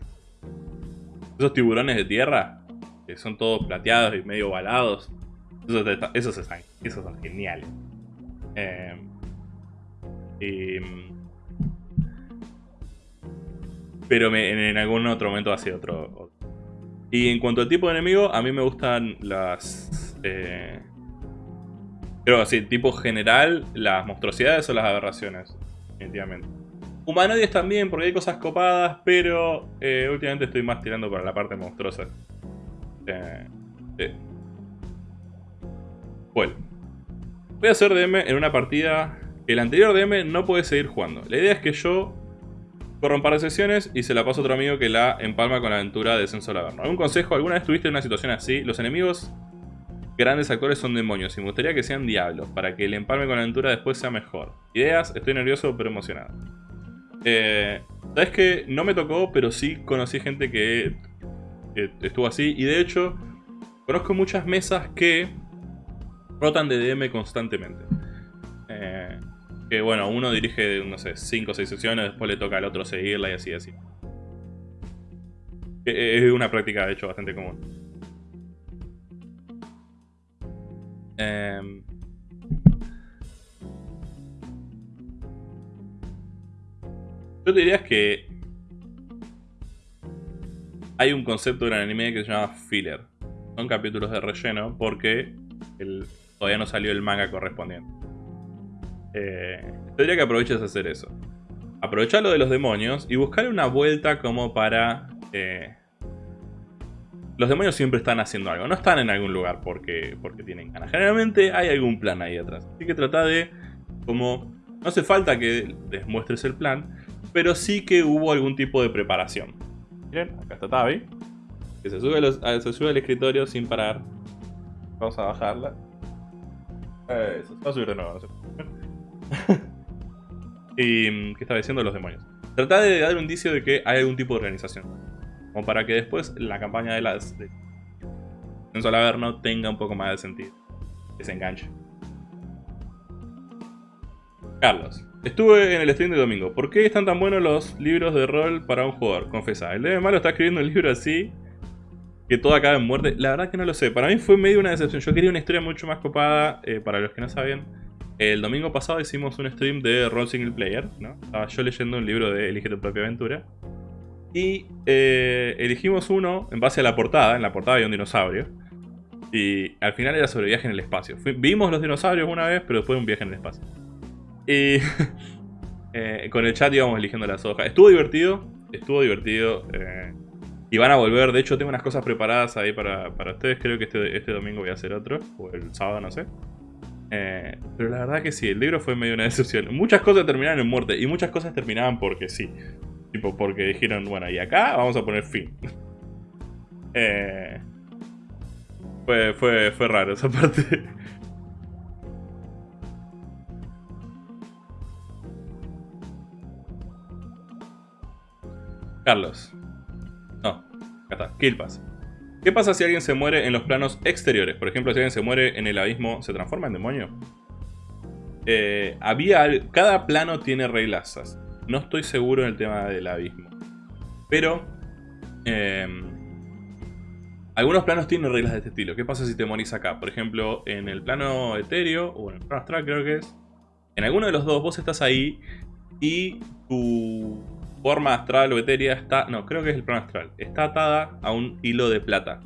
Esos tiburones de tierra. Que son todos plateados y medio balados. Esos, esos, son geniales. Em, pero en, algún otro momento hace otro, otro, Y en cuanto al tipo de enemigo, a mí me gustan las... Eh, Creo que sí, tipo general, las monstruosidades o las aberraciones. Definitivamente. Humanoides también, porque hay cosas copadas, pero eh, últimamente estoy más tirando para la parte monstruosa. Eh, Bueno. Voy a hacer DM en una partida que el anterior DM no puede seguir jugando. La idea es que yo corro un par de sesiones y se la paso a otro amigo que la empalma con la aventura de Descenso al Averno. ¿Algún consejo? ¿Alguna vez tuviste una situación así? Los enemigos grandes actores son demonios y me gustaría que sean diablos para que el empalme con la aventura después sea mejor. Ideas, estoy nervioso pero emocionado. Eh, Sabes que no me tocó, pero sí conocí gente que, estuvo así y de hecho conozco muchas mesas que rotan de DM constantemente. Eh, que bueno, uno dirige, no sé, 5 o 6 sesiones, después le toca al otro seguirla y así, así. Es una práctica, de hecho, bastante común. Eh, yo te diría que hay un concepto en el anime que se llama filler. Son capítulos de relleno porque todavía no salió el manga correspondiente. Eh, te diría que aproveches a hacer eso. Aprovechar lo de los demonios y buscar una vuelta como para eh, los demonios siempre están haciendo algo, no están en algún lugar porque, porque tienen ganas. Generalmente hay algún plan ahí atrás. Así que trata de, como, no hace falta que les muestres el plan, pero sí que hubo algún tipo de preparación. Miren, acá está Tavi, que se sube, se sube al escritorio sin parar. Vamos a bajarla. Eso, se va a subir de nuevo, no y, ¿qué estaba diciendo los demonios? Trata de dar un indicio de que hay algún tipo de organización. Como para que después la campaña de las de Censo no tenga un poco más de sentido. Que se enganche. Carlos. Estuve en el stream de domingo. ¿Por qué están tan buenos los libros de rol para un jugador? Confesa. El de malo está escribiendo un libro así que todo acaba en muerte. La verdad que no lo sé. Para mí fue medio una decepción. Yo quería una historia mucho más copada. Eh, para los que no saben, el domingo pasado hicimos un stream de rol single player. ¿no? Estaba yo leyendo un libro de Elige tu propia aventura. Y eh, elegimos uno en base a la portada. En la portada había un dinosaurio. Y al final era sobre viaje en el espacio. vimos los dinosaurios una vez, pero después un viaje en el espacio. Y eh, con el chat íbamos eligiendo las hojas. Estuvo divertido, estuvo divertido. Eh, y van a volver, de hecho tengo unas cosas preparadas ahí para, ustedes. Creo que este, este, domingo voy a hacer otro, o el sábado, no sé. Eh, pero la verdad que sí, el libro fue medio una decepción. Muchas cosas terminaron en muerte y muchas cosas terminaban porque sí. Tipo, porque dijeron, bueno, y acá vamos a poner fin. fue, fue, fue raro esa parte. Carlos. No, acá está. Kill ¿Qué pasa si alguien se muere en los planos exteriores? Por ejemplo, si alguien se muere en el abismo, ¿se transforma en demonio? Eh, había... Cada plano tiene reglas. No estoy seguro en el tema del abismo. Pero... Em, algunos planos tienen reglas de este estilo. ¿Qué pasa si te morís acá? Por ejemplo, en el plano etéreo o en el plano astral creo que es. En alguno de los dos vos estás ahí y tu forma astral o etérea está... No, creo que es el plano astral. Está atada a un hilo de plata.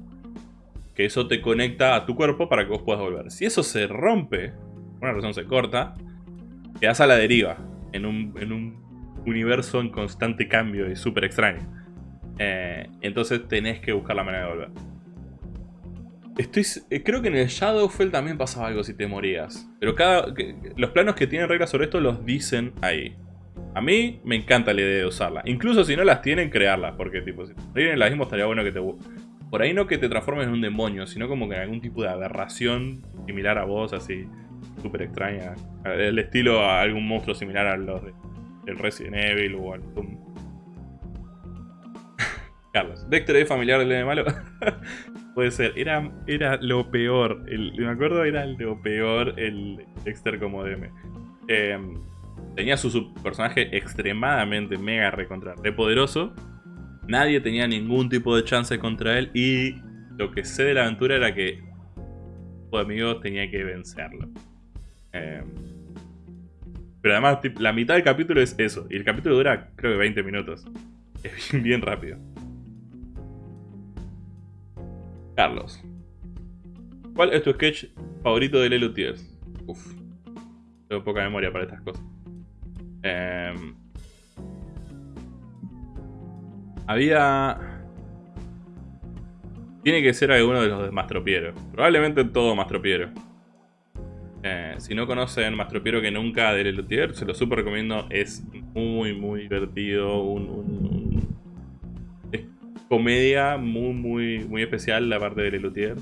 Que eso te conecta a tu cuerpo para que vos puedas volver. Si eso se rompe, por una razón se corta, quedas a la deriva. En un, en un universo en constante cambio y súper extraño. Eh, entonces tenés que buscar la manera de volver. Estoy, eh, creo que en el Shadowfell también pasaba algo si te morías. Pero cada, los planos que tienen reglas sobre esto los dicen ahí. A mí me encanta la idea de usarla. Incluso si no las tienen, crearlas. Porque, tipo, si tienen las mismas, estaría bueno que te... Por ahí no que te transformes en un demonio, sino como que en algún tipo de aberración similar a vos, así, súper extraña. El estilo a algún monstruo similar a los de, del Resident Evil o al. Carlos, Dexter es familiar del de malo. Puede ser, era, era lo peor. me acuerdo, era lo peor el Dexter como DM. Eh, tenía su, personaje extremadamente mega recontra re poderoso. Nadie tenía ningún tipo de chance contra él y lo que sé de la aventura era que de amigos tenía que vencerlo. Em, pero además la mitad del capítulo es eso y el capítulo dura creo que 20 minutos. Es bien, rápido. Carlos. ¿Cuál es tu sketch favorito de Lelo? Uf. Tengo poca memoria para estas cosas. Em, había... Tiene que ser alguno de los de Mastropiero. Probablemente todo Mastropiero. Eh, si no conocen Mastropiero que nunca de Lelutier, se lo super recomiendo. Es muy, muy divertido. Es comedia muy, muy, muy especial la parte de Lelutier.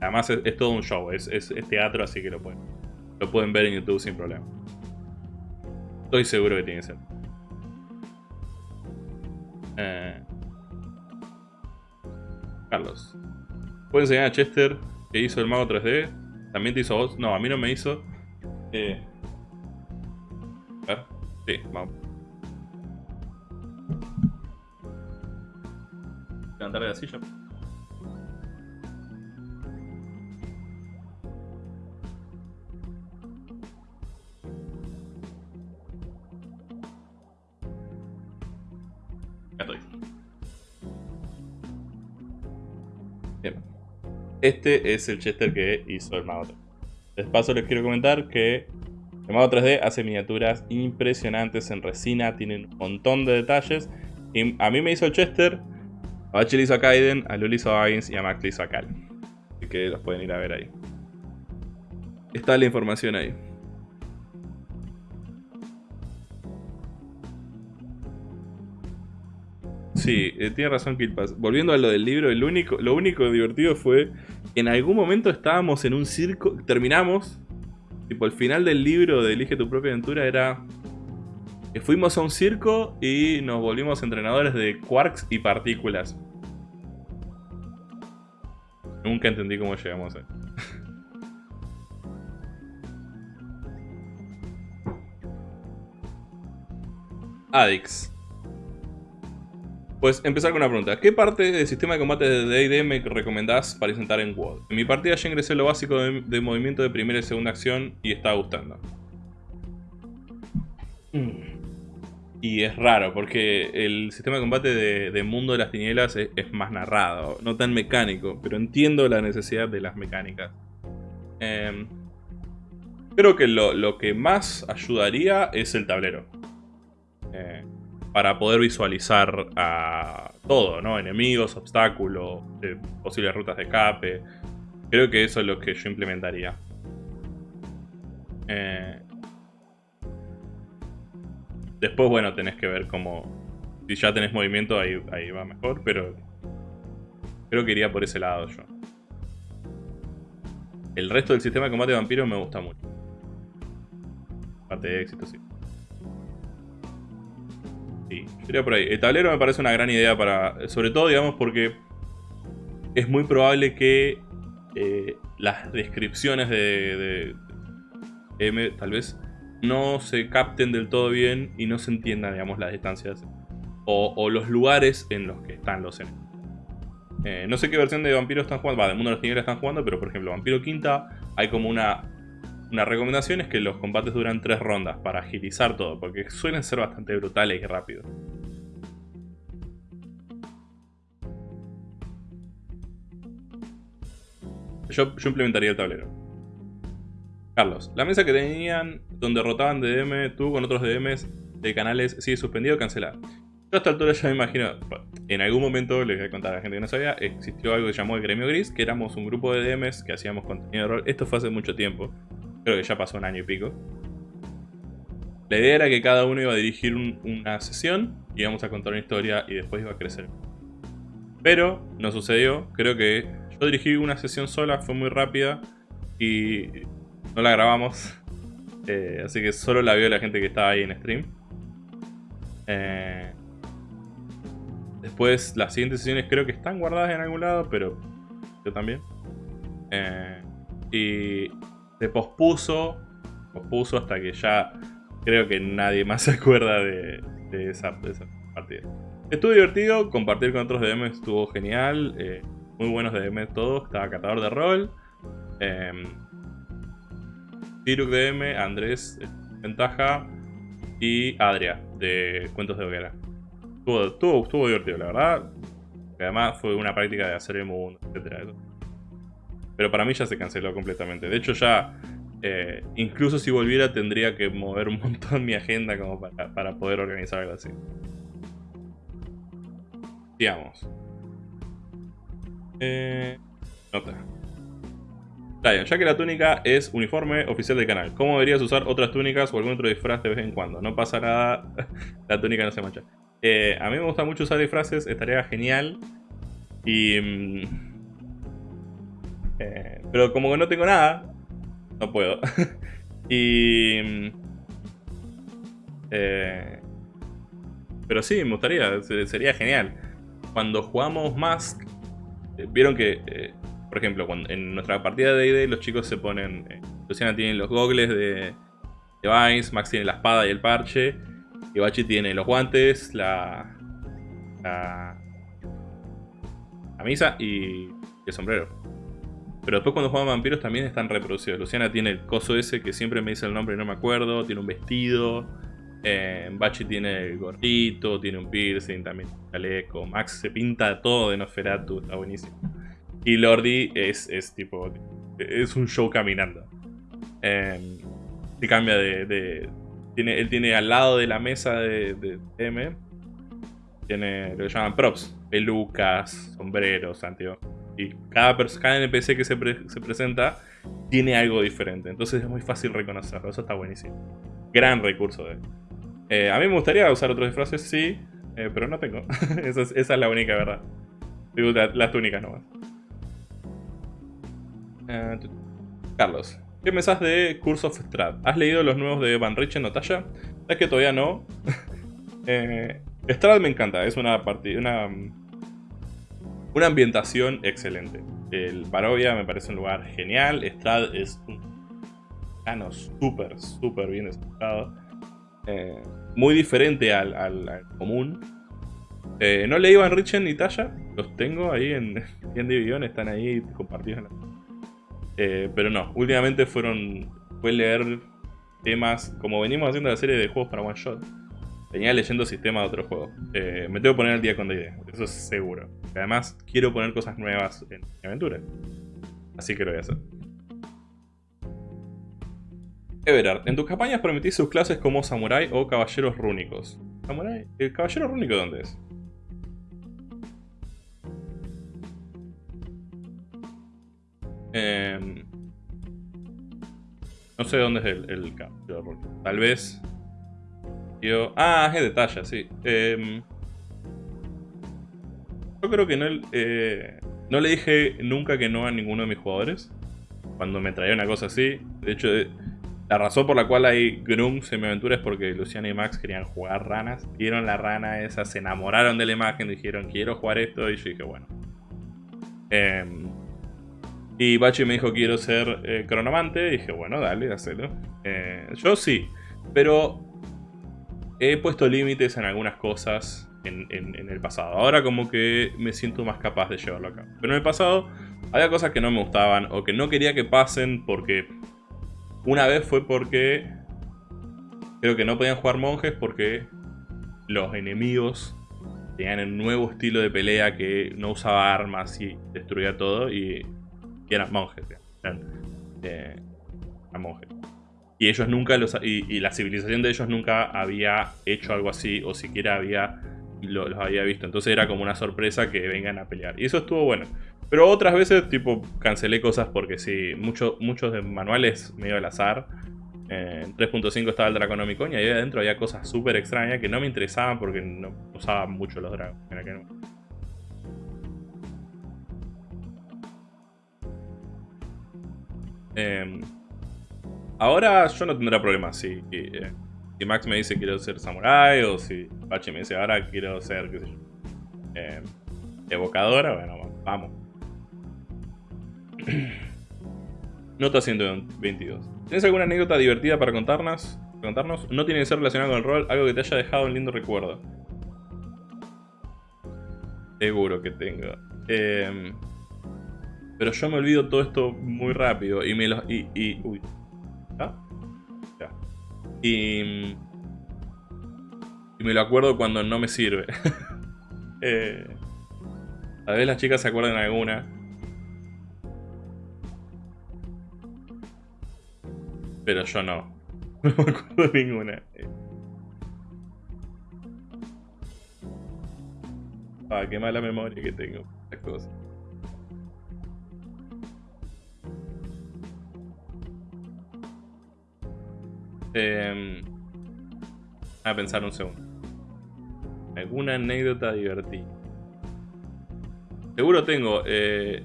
Además es, todo un show, es, es, teatro, así que lo pueden, lo pueden ver en YouTube sin problema. Estoy seguro que tiene que ser. Eh, Carlos. ¿Puedes enseñar a Chester que hizo el mago 3D? ¿También te hizo vos? No, a mí no me hizo. Eh, a ver. Sí, vamos. Levantar de la silla. Este es el Chester que hizo el Mago 3D. Les paso les quiero comentar que el Mago 3D hace miniaturas impresionantes en resina, tienen un montón de detalles. Y a mí me hizo el Chester, a Bachi le hizo a Kaiden, a Luli hizo a Baggins y a Max le hizo a Cal. Así que los pueden ir a ver ahí. Está la información ahí. Sí, eh, tiene razón Killpass. Volviendo a lo del libro, el único, lo único divertido fue en algún momento estábamos en un circo, terminamos, tipo el final del libro de Elige tu propia aventura era... Eh, fuimos a un circo y nos volvimos entrenadores de quarks y partículas. Nunca entendí cómo llegamos a... Adix. Pues empezar con una pregunta. ¿Qué parte del sistema de combate de D&D me recomendás para intentar en WoD? En mi partida ya ingresé lo básico de, movimiento de primera y segunda acción y está gustando. Mm. Y es raro porque el sistema de combate de, Mundo de las Tinieblas es, más narrado, no tan mecánico, pero entiendo la necesidad de las mecánicas. Em, creo que lo, que más ayudaría es el tablero. Eh, para poder visualizar a todo, ¿no? Enemigos, obstáculos, eh, posibles rutas de escape. Creo que eso es lo que yo implementaría. Eh, Después, bueno, tenés que ver cómo... Si ya tenés movimiento, ahí, ahí va mejor, pero... Creo que iría por ese lado yo. El resto del sistema de combate de vampiros me gusta mucho. Parte de éxito, sí. Sí, iría por ahí. El tablero me parece una gran idea para... Sobre todo, digamos, porque... Es muy probable que eh, las descripciones de, de M tal vez no se capten del todo bien y no se entiendan, digamos, las distancias o, los lugares en los que están los enemigos. Eh, no sé qué versión de Vampiro están jugando, va, de Mundo de los Tinieblas están jugando, pero por ejemplo, Vampiro Quinta, hay como una, una recomendación es que los combates duran tres rondas para agilizar todo, porque suelen ser bastante brutales y rápidos. Yo, yo implementaría el tablero. Carlos, la mesa que tenían donde rotaban DM, tú con otros DMs de canales sigue suspendido o cancelada. Yo a esta altura ya me imagino, en algún momento, les voy a contar a la gente que no sabía, existió algo que se llamó el Gremio Gris, que éramos un grupo de DMs que hacíamos contenido de rol. Esto fue hace mucho tiempo, creo que ya pasó un año y pico. La idea era que cada uno iba a dirigir una sesión, íbamos a contar una historia y después iba a crecer. Pero no sucedió, creo que yo dirigí una sesión sola, fue muy rápida y no la grabamos. Eh, así que solo la vio la gente que estaba ahí en stream. Eh, después, las siguientes sesiones creo que están guardadas en algún lado, pero yo también. Eh, y se pospuso, pospuso hasta que ya creo que nadie más se acuerda de, esa, partida. Estuvo divertido, compartir con otros DM estuvo genial. muy buenos DM todos, estaba catador de rol. Tiruk DM, Andrés Ventaja y Adria de Cuentos de Hoguera. Estuvo, estuvo, divertido, la verdad. Además fue una práctica de hacer el mundo, etc. Pero para mí ya se canceló completamente. De hecho ya, eh, incluso si volviera tendría que mover un montón mi agenda como para, poder organizar algo así. Sigamos. Eh, nota ya que la túnica es uniforme oficial del canal, ¿cómo deberías usar otras túnicas o algún otro disfraz de vez en cuando? No pasa nada, la túnica no se mancha. Eh, a mí me gusta mucho usar disfraces, estaría genial. Y... Eh, pero como que no tengo nada, no puedo. y... Mm, eh, pero sí, me gustaría, sería genial. Cuando jugamos más, vieron que por ejemplo, cuando, en nuestra partida de D&D los chicos se ponen... Eh, Luciana tiene los gogles de, de Vines, Max tiene la espada y el parche, y Bachi tiene los guantes, la... la camisa y el sombrero. Pero después cuando juegan vampiros también están reproducidos. Luciana tiene el coso ese que siempre me dice el nombre y no me acuerdo. Tiene un vestido. Eh, Bachi tiene el gorrito, tiene un piercing, también chaleco. Max se pinta todo de Nosferatu, está buenísimo. Y Lordi es, es tipo. Es un show caminando. Eh, se cambia de, tiene, él tiene al lado de la mesa de, de M. Tiene lo que llaman props: pelucas, sombreros, anteojos. Y cada, cada NPC que se, se, presenta tiene algo diferente. Entonces es muy fácil reconocerlo. Eso está buenísimo. Gran recurso de eh, A mí me gustaría usar otros disfraces, sí. Eh, pero no tengo. esa, es, la única verdad. Las túnicas nomás. Eh, Carlos, ¿qué pensás de Curse of Strad? ¿Has leído los nuevos de Van Richen o Talla? Es que todavía no. eh, Strad me encanta, es una una, una ambientación excelente. El Barovia me parece un lugar genial. Strad es un plano súper, súper bien desarrollado. Eh, muy diferente al, común. Eh, no leí Van Richen ni Talla, los tengo ahí en, en Division, están ahí compartidos. Eh, pero no, últimamente fueron, fue leer temas, como venimos haciendo la serie de juegos para One Shot, venía leyendo sistemas de otros juegos. Me tengo que poner al día con D&D, eso es seguro. Además, quiero poner cosas nuevas en mi aventura. Así que lo voy a hacer. Everard, en tus campañas permitís sus clases como samurai o caballeros rúnicos. ¿Samurai? ¿El caballero rúnico dónde es? Em, no sé dónde es el, caballero rúnico. Tal vez... Yo, ah, es de talla, sí. Em, yo creo que no, eh, no le dije nunca que no a ninguno de mis jugadores. Cuando me traía una cosa así. De hecho, la razón por la cual hay Grunts en mi aventura es porque Luciana y Max querían jugar ranas. Vieron la rana esa, se enamoraron de la imagen, dijeron quiero jugar esto y yo dije bueno. Em, y Bachi me dijo quiero ser eh, cronomante y dije bueno dale. Eh, yo sí, pero he puesto límites en algunas cosas en, el pasado. Ahora como que me siento más capaz de llevarlo a cabo. Pero en el pasado había cosas que no me gustaban o que no quería que pasen porque una vez fue porque creo que no podían jugar monjes porque los enemigos tenían un nuevo estilo de pelea que no usaba armas y destruía todo y, eran monjes. Eran, eh, monjes. Y ellos nunca los, y, la civilización de ellos nunca había hecho algo así o siquiera había los había visto. Entonces era como una sorpresa que vengan a pelear. Y eso estuvo bueno. Pero otras veces, tipo, cancelé cosas porque sí, mucho, muchos de manuales medio al azar. en 3.5 estaba el Draconomicon y ahí adentro había cosas súper extrañas que no me interesaban porque no usaban mucho los dragos. Em, ahora yo no tendré problemas si, eh, si Max me dice quiero ser samurai o si Pachi me dice ahora quiero ser, em, evocadora, bueno, vamos. Nota 122. ¿Tienes alguna anécdota divertida para contarnos? contarnos? No tiene que ser relacionado con el rol, algo que te haya dejado un lindo recuerdo. Seguro que tengo. Em, pero yo me olvido todo esto muy rápido y me lo... Y, y, uy. Y, y me lo acuerdo cuando no me sirve. eh, a ver las chicas se acuerdan alguna. Pero yo no. No me acuerdo ninguna. Ah, qué mala memoria que tengo. Estas cosas. Eh, a pensar un segundo. ¿Alguna anécdota divertida? Seguro tengo. Eh,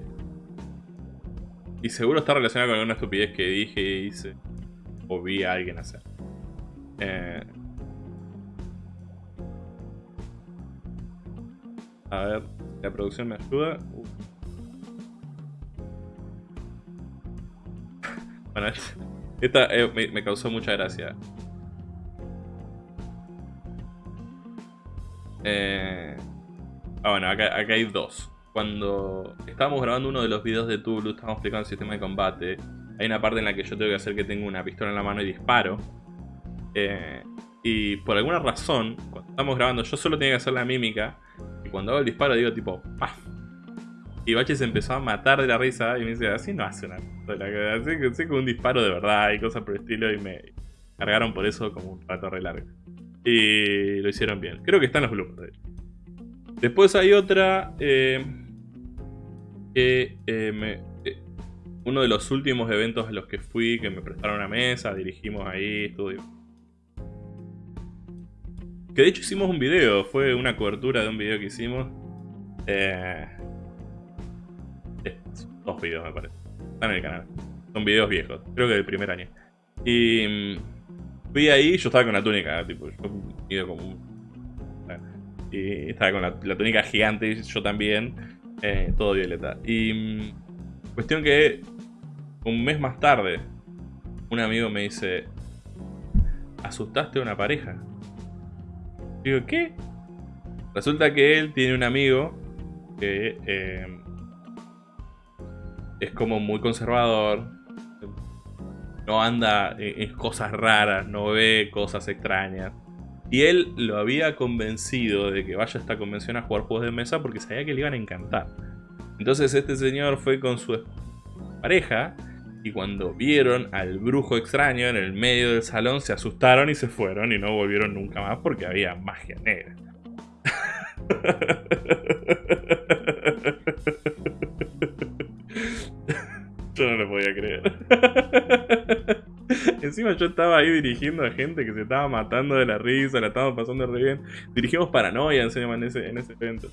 y seguro está relacionado con alguna estupidez que dije y hice o vi a alguien hacer. Eh, a ver, la producción me ayuda. Uh. bueno, esta eh, me, causó mucha gracia. Eh, ah, bueno, acá, acá, hay dos. Cuando estábamos grabando uno de los videos de Tulu, estábamos explicando el sistema de combate. Hay una parte en la que yo tengo que hacer que tengo una pistola en la mano y disparo. Eh, y por alguna razón, cuando estamos grabando, yo solo tenía que hacer la mímica. Y cuando hago el disparo digo tipo, ¡paf! Y Bache se empezó a matar de la risa y me dice, así no hace una así que sé un disparo de verdad y cosas por el estilo. Y me cargaron por eso como un rato re largo. Y lo hicieron bien. Creo que están los bloopers. Después hay otra eh, que eh, me, uno de los últimos eventos a los que fui, que me prestaron una mesa, dirigimos ahí, estudio. Que de hecho hicimos un video, fue una cobertura de un video que hicimos. Dos videos me parece. Están en el canal. Son videos viejos, creo que del primer año. Y mm, fui ahí, yo estaba con la túnica, tipo, yo ido como. Y estaba con la, túnica gigante, yo también, eh, todo violeta. Y mm, cuestión que un mes más tarde, un amigo me dice, ¿asustaste a una pareja? Digo, ¿qué? Resulta que él tiene un amigo que eh, es como muy conservador. No anda en cosas raras, no ve cosas extrañas. Y él lo había convencido de que vaya a esta convención a jugar juegos de mesa porque sabía que le iban a encantar. Entonces este señor fue con su pareja y cuando vieron al brujo extraño en el medio del salón se asustaron y se fueron y no volvieron nunca más porque había magia negra. Yo no lo podía creer. Encima yo estaba ahí dirigiendo a gente que se estaba matando de la risa, la estábamos pasando re bien. Dirigimos Paranoia en ese, en ese evento.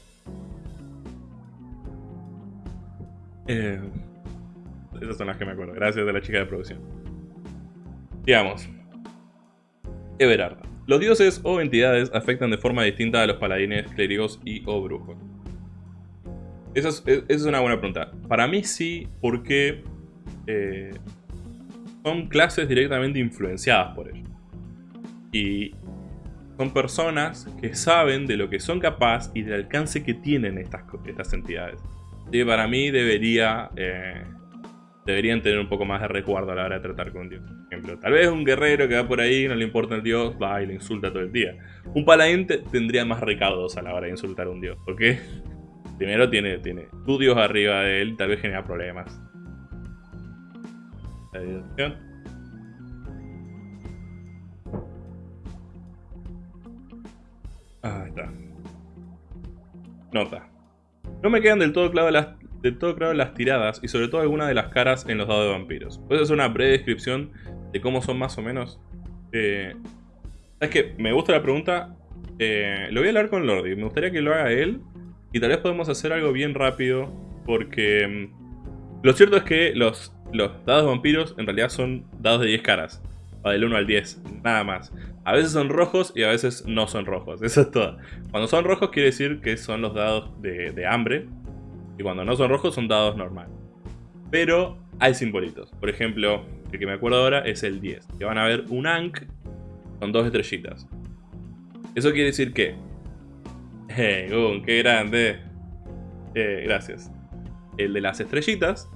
Eh, esas son las que me acuerdo. Gracias a la chica de producción. Digamos. Everard. Los dioses o entidades afectan de forma distinta a los paladines, clérigos y o brujos. Esa es, una buena pregunta. Para mí sí, porque eh, son clases directamente influenciadas por ellos. Y son personas que saben de lo que son capaces y del alcance que tienen estas, estas entidades. Y para mí debería eh, deberían tener un poco más de resguardo a la hora de tratar con un dios. Por ejemplo, tal vez un guerrero que va por ahí, no le importa el dios, va y le insulta todo el día. Un paladín tendría más recaudos a la hora de insultar a un dios, porque primero tiene, tiene tu dios arriba de él, tal vez genera problemas. Ah, está. Nota. No me quedan del todo claras las, de todo claro las tiradas y sobre todo algunas de las caras en los dados de vampiros. ¿Puedes hacer una breve descripción de cómo son más o menos? Eh, es que me gusta la pregunta. Eh, lo voy a hablar con Lordi. Me gustaría que lo haga él. Y tal vez podemos hacer algo bien rápido. Porque mm, lo cierto es que los, los dados vampiros en realidad son dados de 10 caras. O del 1 al 10. Nada más. A veces son rojos y a veces no son rojos. Eso es todo. Cuando son rojos quiere decir que son los dados de, hambre. Y cuando no son rojos son dados normales. Pero hay simbolitos. Por ejemplo, el que me acuerdo ahora es el 10. Que van a ver un Ankh con dos estrellitas. Eso quiere decir que... ¡Hey, Gun, qué grande! Eh, gracias. El de las estrellitas,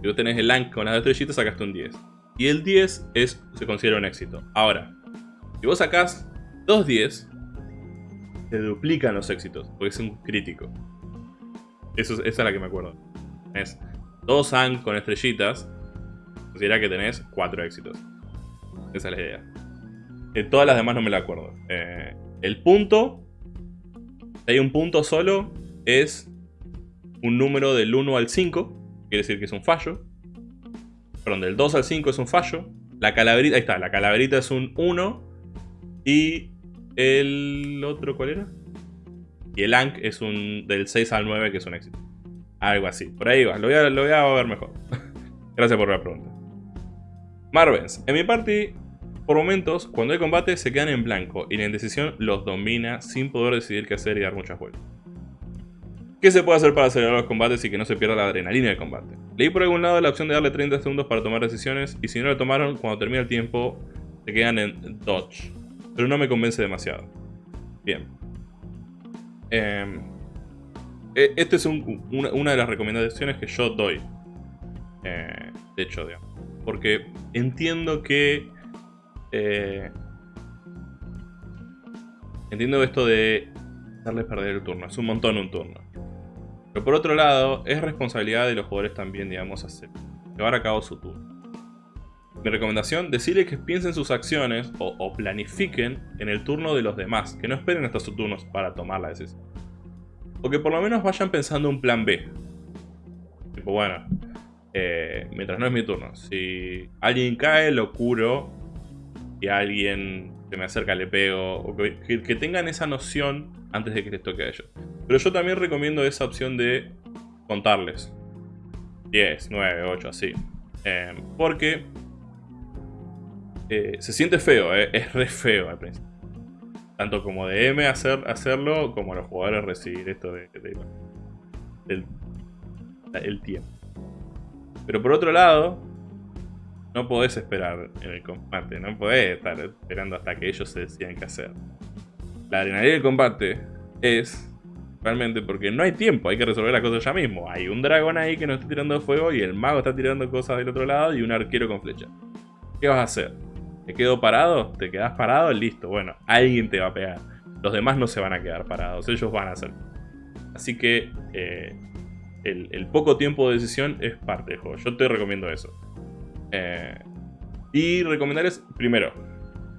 si vos tenés el Ankh con las dos estrellitas, sacaste un 10. Y el 10 es, se considera un éxito. Ahora, si vos sacás dos 10, se duplican los éxitos, porque es un crítico. Eso, esa es la que me acuerdo. Tenés dos ANG con estrellitas. Considera que tenés cuatro éxitos. Esa es la idea. Eh, todas las demás no me la acuerdo. Eh, el punto, si hay un punto solo, es un número del 1 al 5. Quiere decir que es un fallo. Perdón, del 2 al 5 es un fallo. La calaverita, ahí está, la calaverita es un 1. Y el otro, ¿cuál era? Y el Ankh es un del 6 al 9, que es un éxito. Algo así. Por ahí va. Lo voy a, lo voy a ver mejor. Gracias por la pregunta. Marvens. En mi party, por momentos, cuando hay combate, se quedan en blanco y la indecisión los domina sin poder decidir qué hacer y dar muchas vueltas. ¿Qué se puede hacer para acelerar los combates y que no se pierda la adrenalina del combate? Leí por algún lado la opción de darle 30 segundos para tomar decisiones y si no lo tomaron, cuando termina el tiempo, se quedan en dodge. Pero no me convence demasiado. Bien. Eh, esta es una, de las recomendaciones que yo doy. Eh, de hecho, digamos. Porque entiendo que... Eh, entiendo esto de darles perder el turno. Es un montón un turno. Pero por otro lado, es responsabilidad de los jugadores también, digamos, hacer, llevar a cabo su turno. Mi recomendación, decirles que piensen sus acciones o, planifiquen en el turno de los demás, que no esperen hasta sus turnos para tomar la decisión. O que por lo menos vayan pensando un plan B. Tipo, bueno, eh, mientras no es mi turno, si alguien cae, lo curo, y alguien se me acerca, le pego, o que, tengan esa noción antes de que les toque a ellos. Pero yo también recomiendo esa opción de contarles. 10, 9, 8, así. Eh, porque eh, se siente feo, eh, es re feo al principio. Tanto como de M hacer, hacerlo, como los jugadores recibir esto de, el tiempo. Pero por otro lado, no podés esperar en el combate, no podés estar esperando hasta que ellos se decidan qué hacer. la adrenalina del combate es realmente porque no hay tiempo, hay que resolver las cosas ya mismo. Hay un dragón ahí que nos está tirando fuego y el mago está tirando cosas del otro lado y un arquero con flecha. ¿Qué vas a hacer? ¿Te quedo parado? ¿Te quedas parado? Listo, bueno, alguien te va a pegar. Los demás no se van a quedar parados, ellos van a hacer. Así que eh, el, poco tiempo de decisión es parte del juego. Yo te recomiendo eso. Eh, y recomendarles, primero,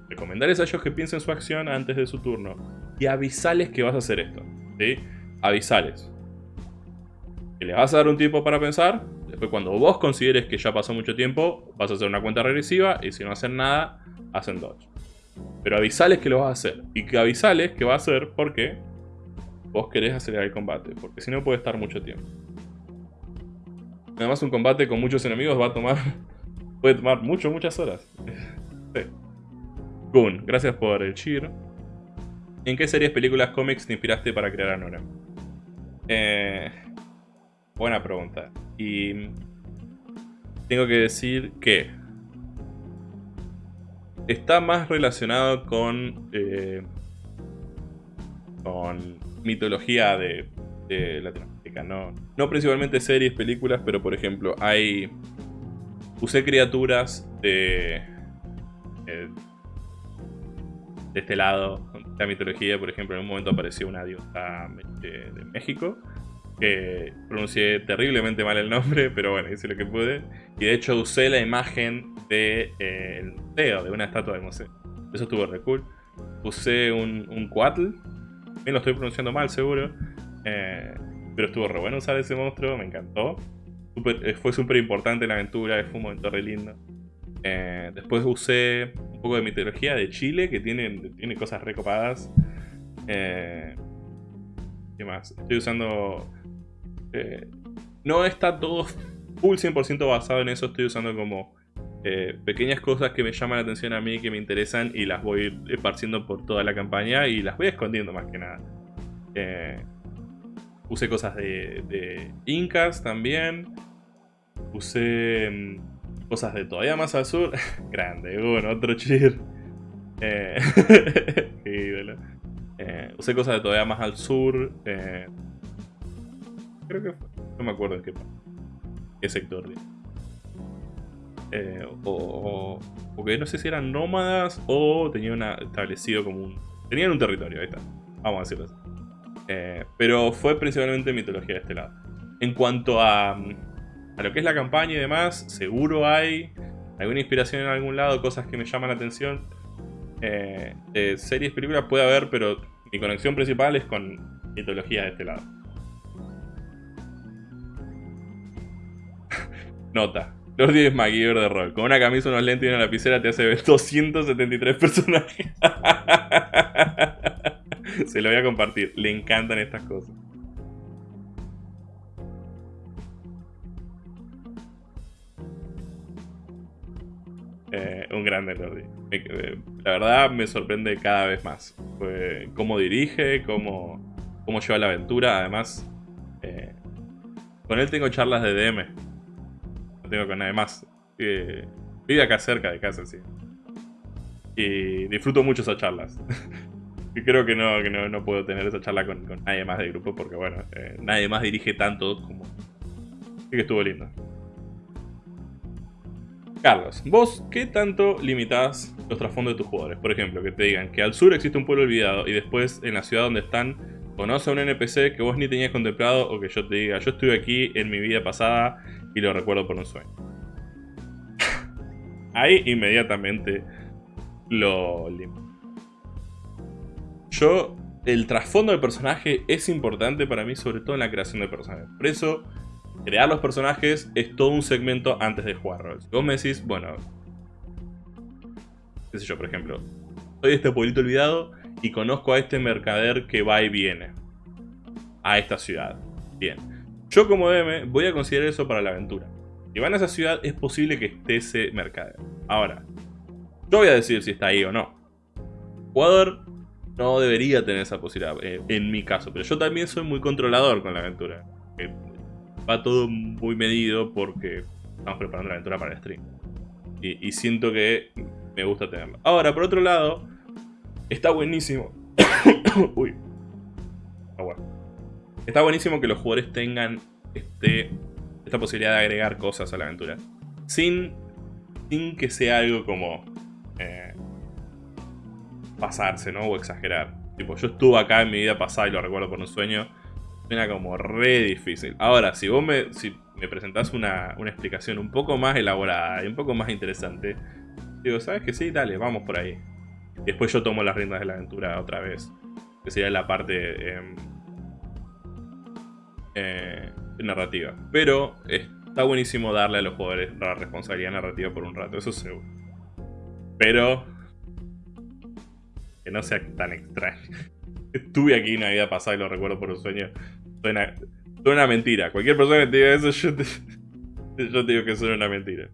recomendarles a ellos que piensen su acción antes de su turno. Y avisales que vas a hacer esto. ¿sí? Avisales. Que les vas a dar un tiempo para pensar. Después cuando vos consideres que ya pasó mucho tiempo, vas a hacer una cuenta regresiva. Y si no hacen nada, hacen dodge. Pero avisales que lo vas a hacer. Y que avisales que va a hacer porque vos querés acelerar el combate. Porque si no puede estar mucho tiempo. Además un combate con muchos enemigos va a tomar... Puede tomar mucho, muchas horas. sí. Gun, gracias por el cheer. ¿En qué series, películas, cómics te inspiraste para crear Anora? Eh, buena pregunta. Y tengo que decir que está más relacionado con eh, con mitología de, Latinoamérica. No, no principalmente series, películas, pero por ejemplo hay usé criaturas de eh, de este lado de la mitología. Por ejemplo, en un momento apareció una diosa de, México que pronuncié terriblemente mal el nombre, pero bueno, hice lo que pude. Y de hecho usé la imagen del de, eh, museo, de una estatua del museo. Eso estuvo re cool. Usé un, un Cuatl, bien lo estoy pronunciando mal seguro, eh, pero estuvo re bueno usar ese monstruo, me encantó. Eh, fue súper importante la aventura, fue un momento re lindo. después usé un poco de mitología de Chile, que tiene, tiene cosas recopadas. Eh, ¿Qué más? Estoy usando... Eh, no está todo full 100% basado en eso, estoy usando como eh, pequeñas cosas que me llaman la atención a mí, que me interesan y las voy esparciendo por toda la campaña y las voy escondiendo más que nada. usé cosas de Incas también. Usé mm, cosas de todavía más al sur. Grande, bueno, otro cheer. Eh, eh, usé cosas de todavía más al sur. Eh, creo que no me acuerdo en qué, qué sector. Eh, o, porque no sé si eran nómadas o tenían establecido como un... Tenían un territorio, ahí está. Vamos a decirlo así. pero fue principalmente mitología de este lado. En cuanto a a lo que es la campaña y demás, seguro hay alguna inspiración en algún lado, cosas que me llaman la atención. Eh, series, películas puede haber, pero mi conexión principal es con mitología de este lado. Nota. Lordi es MacGyver de rol. Con una camisa, unos lentes y una lapicera te hace ver 273 personajes. Se lo voy a compartir. Le encantan estas cosas. Eh, un grande Lordi. Eh, la verdad me sorprende cada vez más. cómo dirige, cómo, cómo lleva la aventura. Además, eh, con él tengo charlas de DM. No tengo con nadie más. vive acá cerca de casa, sí. Y disfruto mucho esas charlas. y creo que no, que no, puedo tener esa charla con, con nadie más del grupo porque, bueno, nadie más dirige tanto como... Así que estuvo lindo. Carlos, vos, ¿qué tanto limitás los trasfondos de tus jugadores? Por ejemplo, que te digan que al sur existe un pueblo olvidado y después en la ciudad donde están conoce a un NPC que vos ni tenías contemplado o que yo te diga, yo estuve aquí en mi vida pasada y lo recuerdo por un sueño. Ahí inmediatamente lo limito. Yo, el trasfondo del personaje es importante para mí, sobre todo en la creación de personajes. Por eso crear los personajes es todo un segmento antes de jugar Si vos me decís, bueno, qué sé yo, por ejemplo, soy de este pueblito olvidado y conozco a este mercader que va y viene a esta ciudad. Bien, yo como DM voy a considerar eso para la aventura. Si van a esa ciudad es posible que esté ese mercader. Ahora, yo voy a decir si está ahí o no. jugador no debería tener esa posibilidad, eh, en mi caso, pero yo también soy muy controlador con la aventura. Va todo muy medido porque estamos preparando la aventura para el stream. Y, siento que me gusta tenerlo. Ahora, por otro lado, está buenísimo Uy. Bueno. Está buenísimo que los jugadores tengan este, esta posibilidad de agregar cosas a la aventura. Sin, sin que sea algo como... Eh, pasarse, ¿no? O exagerar. Tipo, yo estuve acá en mi vida pasada y lo recuerdo por un sueño. Suena como re difícil. Ahora, si vos me, si me presentás una, una explicación un poco más elaborada y un poco más interesante, digo, ¿sabes que sí? Dale, vamos por ahí. Después yo tomo las riendas de la aventura otra vez. Que sería la parte em, eh, narrativa. Pero está buenísimo darle a los jugadores la responsabilidad narrativa por un rato, eso seguro. Pero que no sea tan extraño. Estuve aquí una vida pasada y lo recuerdo por un sueño. Suena, mentira. Cualquier persona que te diga eso, yo te, yo te digo que suena una mentira.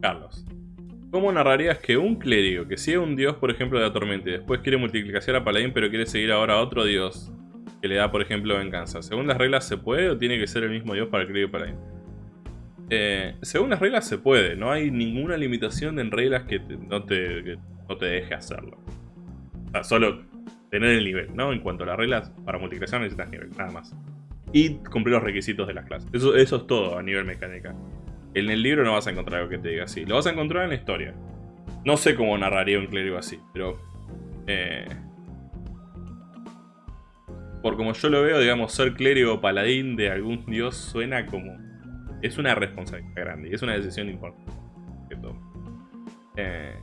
Carlos. ¿Cómo narrarías que un clérigo que sigue un dios, por ejemplo, de la tormenta y después quiere multiplicación a paladín pero quiere seguir ahora a otro dios que le da, por ejemplo, venganza? ¿Según las reglas se puede o tiene que ser el mismo dios para el clérigo y paladín? Eh, según las reglas se puede, no hay ninguna limitación en reglas que, no, te, no te deje hacerlo. O sea, solo tener el nivel, ¿no? En cuanto a las reglas, para multiplicación necesitas nivel, nada más. Y cumplir los requisitos de las clases. Eso, eso es todo a nivel mecánica. En el libro no vas a encontrar algo que te diga así. Lo vas a encontrar en la historia. No sé cómo narraría un clérigo así, pero... Eh, por como yo lo veo, digamos, ser clérigo o paladín de algún dios suena como es una responsabilidad grande y es una decisión importante. Eh,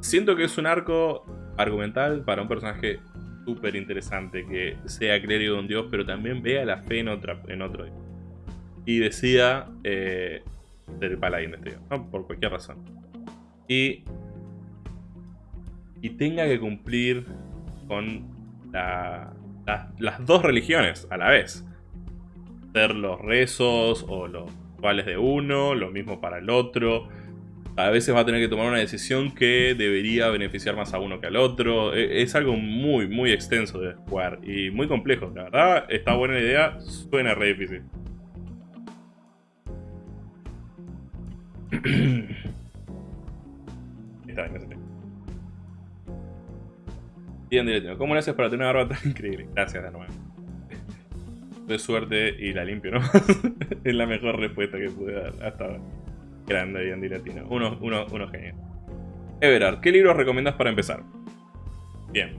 siento que es un arco argumental para un personaje súper interesante que sea clérigo de un dios, pero también vea la fe en, otra, en otro dios. Y decida eh, ser paladín de este dios, por cualquier razón. Y, y tenga que cumplir con las dos religiones a la vez los rezos o los rituales de uno, lo mismo para el otro. A veces va a tener que tomar una decisión que debería beneficiar más a uno que al otro. E, es algo muy, muy extenso de jugar y muy complejo. La verdad, está buena la idea, suena re difícil. está bien, Bien, ¿Cómo le haces para tener una barba tan increíble? Gracias de de suerte y la limpio, ¿no? es la mejor respuesta que pude dar hasta ahora. Grande, bien dilatino. Uno, uno, uno genial. Everard, ¿qué libros recomiendas para empezar? Bien.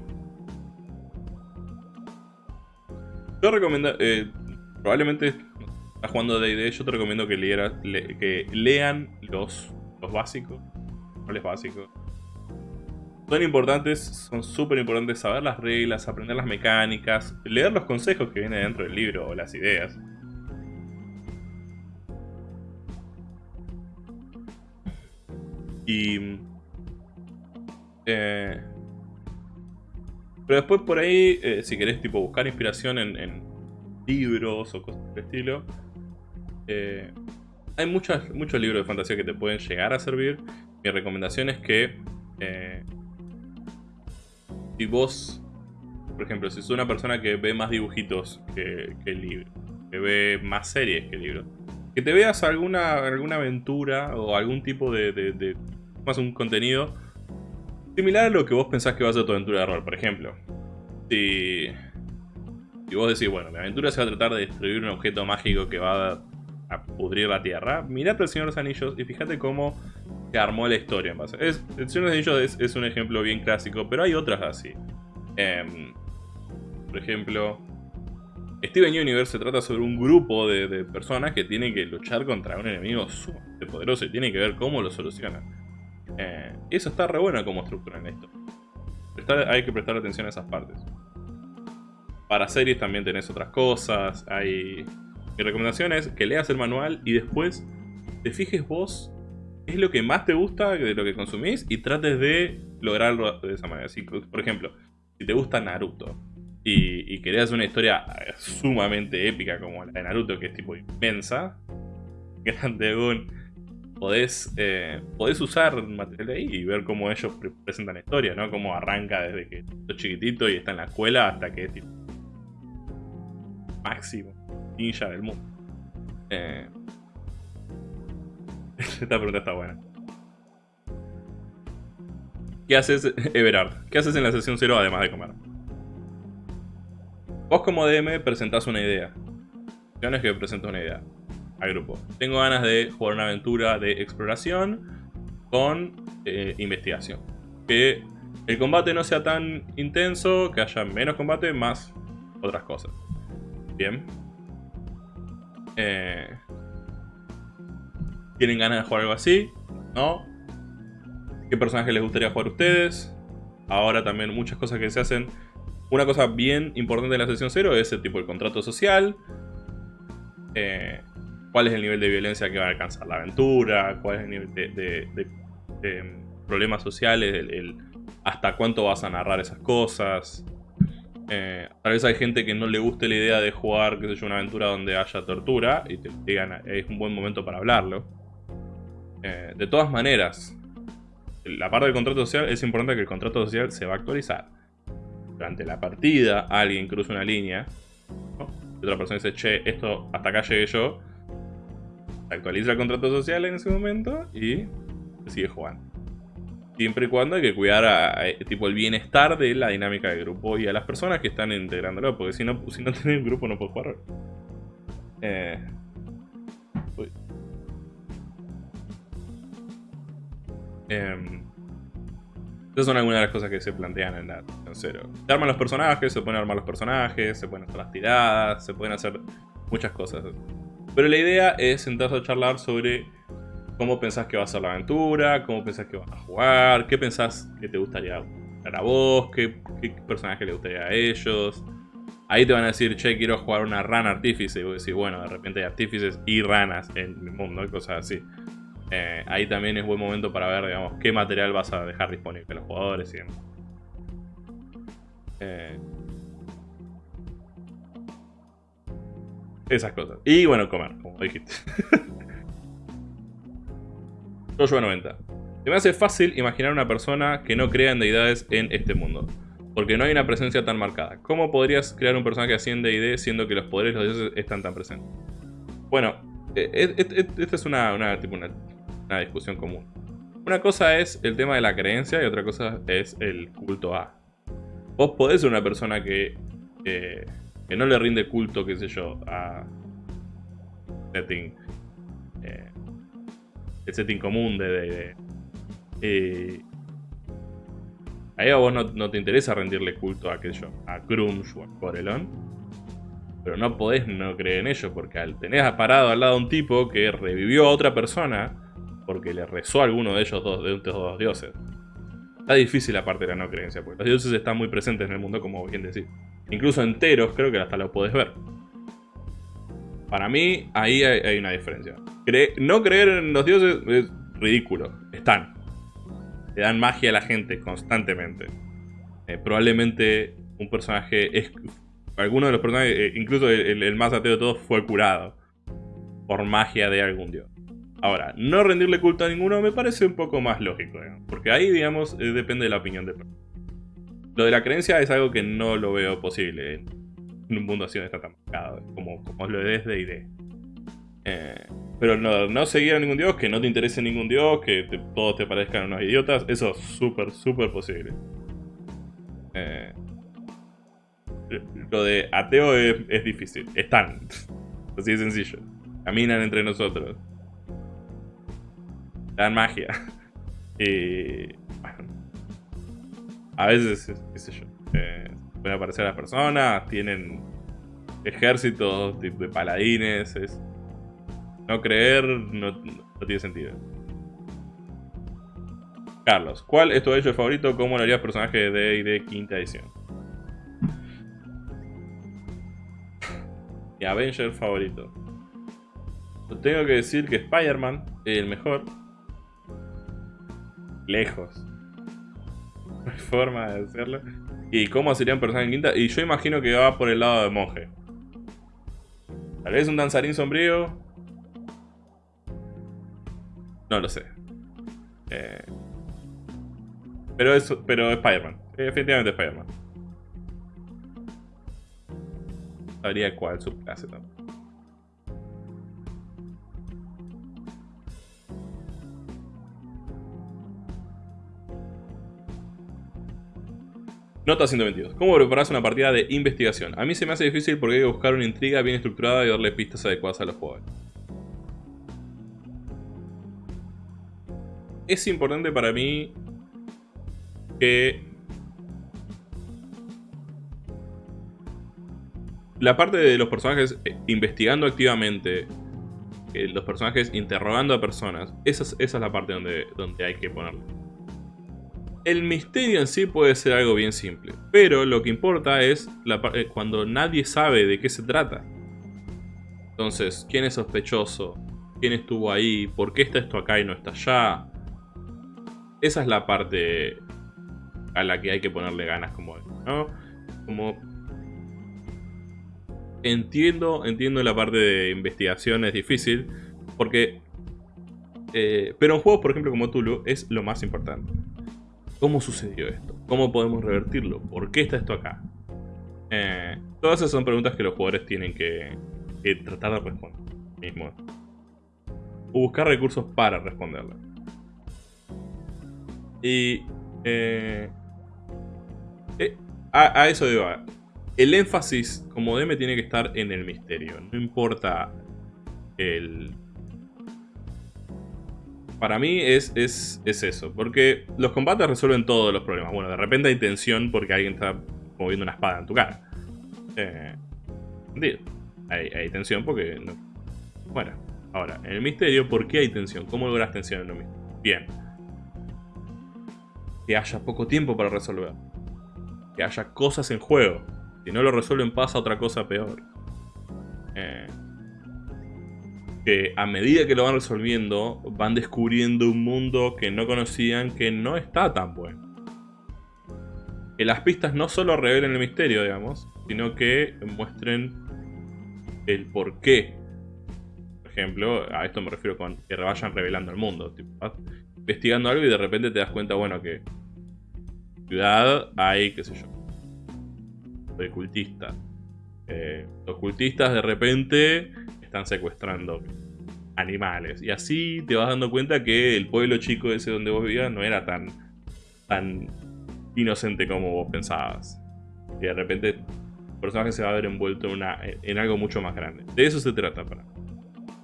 Yo recomiendo... Eh, probablemente estás jugando D&D, yo te recomiendo que, que lean los, los básicos. Los básicos son importantes, son súper importantes saber las reglas, aprender las mecánicas, leer los consejos que vienen dentro del libro o las ideas. Y... Eh, pero después por ahí, eh, si querés tipo buscar inspiración en, libros o cosas del estilo, eh, hay muchos libros de fantasía que te pueden llegar a servir. Mi recomendación es que si vos, por ejemplo, si sos una persona que ve más dibujitos que, el libro, que ve más series que el libro, que te veas alguna, alguna aventura o algún tipo de, más un contenido similar a lo que vos pensás que va a ser tu aventura de rol. Por ejemplo, si, si vos decís, bueno, mi aventura se va a tratar de destruir un objeto mágico que va a, pudrir la tierra, mirate el Señor de los Anillos y fíjate cómo que armó la historia en base. Es, de Anillos es, un ejemplo bien clásico, pero hay otras así. Em, por ejemplo, Steven Universe se trata sobre un grupo de, personas que tienen que luchar contra un enemigo sumamente poderoso y tienen que ver cómo lo solucionan. Eh, eso está re bueno como estructura en esto. hay que prestar atención a esas partes. Para series también tenés otras cosas. Hay... Mi recomendación es que leas el manual y después te fijes vos es lo que más te gusta de lo que consumís y trates de lograrlo de esa manera. por ejemplo, si te gusta Naruto y, y querés una historia eh, sumamente épica como la de Naruto, que es tipo inmensa, grande podés, eh, podés usar material de ahí y ver cómo ellos presentan la historia, ¿no? Cómo arranca desde que es chiquitito y está en la escuela hasta que es tipo máximo ninja del mundo. Eh, Esta pregunta está buena. ¿Qué haces, Everard? ¿Qué haces en la sesión 0 además de comer? Vos como DM presentás una idea. es que presento una idea al grupo. Tengo ganas de jugar una aventura de exploración con eh, investigación. Que el combate no sea tan intenso, que haya menos combate, más otras cosas. Bien. Eh, ¿Tienen ganas de jugar algo así? ¿No? ¿Qué personaje les gustaría jugar a ustedes? Ahora también muchas cosas que se hacen. Una cosa bien importante en la sesión 0 es el tipo de contrato social. Eh, cuál es el nivel de violencia que va a alcanzar la aventura, cuál es el nivel de, problemas sociales, el, hasta cuánto vas a narrar esas cosas. Eh, tal vez hay gente que no le guste la idea de jugar, qué sé una aventura donde haya tortura y te digan, es un buen momento para hablarlo. Eh, de todas maneras, la parte del contrato social es importante que el contrato social se va a actualizar. Durante la partida, alguien cruza una línea, y otra persona dice, che, esto hasta acá llegué yo, actualiza el contrato social en ese momento y sigue jugando. Siempre y cuando hay que cuidar tipo el bienestar de la dinámica del grupo y a las personas que están integrándolo, porque si no, si no tenés grupo no puedes jugar. Eh, em, esas son algunas de las cosas que se plantean en la cero. Se arman los personajes, se pueden armar los personajes, se pueden hacer las tiradas, se pueden hacer muchas cosas. Pero la idea es sentarse a charlar sobre cómo pensás que va a ser la aventura, cómo pensás que van a jugar, qué pensás que te gustaría ver a vos, qué, personaje le gustaría a ellos. Ahí te van a decir, che, quiero jugar una rana artífice. Y vos decís, bueno, de repente hay artífices y ranas en mi mundo cosas así. Eh, ahí también es buen momento para ver, digamos, qué material vas a dejar disponible a los jugadores y demás. Eh, Esas cosas. Y bueno, comer, como dijiste. Joshua 90. Se me hace fácil imaginar una persona que no crea en deidades en este mundo. Porque no hay una presencia tan marcada. ¿Cómo podrías crear un personaje así en D&D siendo que los poderes de los dioses están tan presentes? Bueno, eh, esta es una, una, tipo una, una discusión común. Una cosa es el tema de la creencia y otra cosa es el culto a. Vos podés ser una persona que que no le rinde culto, qué sé yo, a setting, eh, el setting común de... de, eh, ahí a vos no, te interesa rendirle culto a, qué sé yo, a Grunge o a Corelon. Pero no podés no creer en ello, porque al tenés parado al lado a un tipo que revivió a otra persona porque le rezó a alguno de ellos dos, de estos dos dioses. Está difícil la parte de la no creencia, porque los dioses están muy presentes en el mundo, como bien decís incluso enteros, creo que hasta lo puedes ver. Para mí, ahí hay, una diferencia. no creer en los dioses es ridículo. Están. Le dan magia a la gente constantemente. Eh, probablemente un personaje es... Alguno de los personajes, eh, incluso el, más ateo de todos, fue curado. Por magia de algún dios. Ahora, no rendirle culto a ninguno me parece un poco más lógico, porque ahí, digamos, eh, depende de la opinión de. Lo de la creencia es algo que no lo veo posible en un mundo así donde está tan marcado, como, como lo es de ID. Eh, pero no, no seguir a ningún dios, que no te interese ningún dios, que todos te parezcan unos idiotas, eso es súper, súper posible. Eh, lo de ateo es, difícil, están, así de sencillo. Caminan entre nosotros. Dan magia. Y a veces, eh, pueden aparecer las personas, tienen ejércitos de, paladines, no creer no, tiene sentido. Carlos, ¿cuál es tu hecho favorito? ¿Cómo lo harías personaje de D&D quinta edición? Mi Avenger favorito. Tengo que decir que Spider-Man es el mejor. Lejos forma de hacerlo. ¿Y cómo sería un personaje en quinta? Y yo imagino que va por el lado de monje. Tal vez un danzarín sombrío. No lo sé. Eh, pero es, pero Spider-Man. Definitivamente Spider-Man. Sabría cuál su clase también. Nota 122. ¿Cómo preparas una partida de investigación? A mí se me hace difícil porque hay que buscar una intriga bien estructurada y darle pistas adecuadas a los jugadores. Es importante para mí que la parte de los personajes eh, investigando activamente, eh, los personajes interrogando a personas, esa es, esa es la parte donde, donde hay que ponerlo. El misterio en sí puede ser algo bien simple, pero lo que importa es la, eh, cuando nadie sabe de qué se trata. Entonces, ¿quién es sospechoso? ¿Quién estuvo ahí? ¿Por qué está esto acá y no está allá? Esa es la parte a la que hay que ponerle ganas como, ¿no? Entiendo, entiendo la parte de investigación es difícil porque eh, pero en juegos por ejemplo como Tulu es lo más importante. ¿Cómo sucedió esto? ¿Cómo podemos revertirlo? ¿Por qué está esto acá? Eh, todas esas son preguntas que los jugadores tienen que, tratar de responder. Mismo. O buscar recursos para responderlas. Y eh, eh, a, eso digo, el énfasis como DM tiene que estar en el misterio. No importa el... Para mí es, es, eso, porque los combates resuelven todos los problemas. Bueno, de repente hay tensión porque alguien está moviendo una espada en tu cara. Eh, hay, hay, tensión porque... Bueno, ahora, en el misterio, ¿por qué hay tensión? ¿Cómo logras tensión en lo mismo? Bien. Que haya poco tiempo para resolver que haya cosas en juego. Si no lo resuelven pasa otra cosa peor. Eh, que a medida que lo van resolviendo, van descubriendo un mundo que no conocían que no está tan bueno. Que las pistas no solo revelen el misterio, digamos, sino que muestren el por qué. Por ejemplo, a esto me refiero con que vayan revelando el mundo. investigando algo y de repente te das cuenta, bueno, que ciudad hay, qué sé yo, de cultistas. Eh, los cultistas de repente están secuestrando animales. Y así te vas dando cuenta que el pueblo chico ese donde vos vivías no era tan, tan inocente como vos pensabas. Y de repente el personaje se va a ver envuelto en, una, en algo mucho más grande. De eso se trata para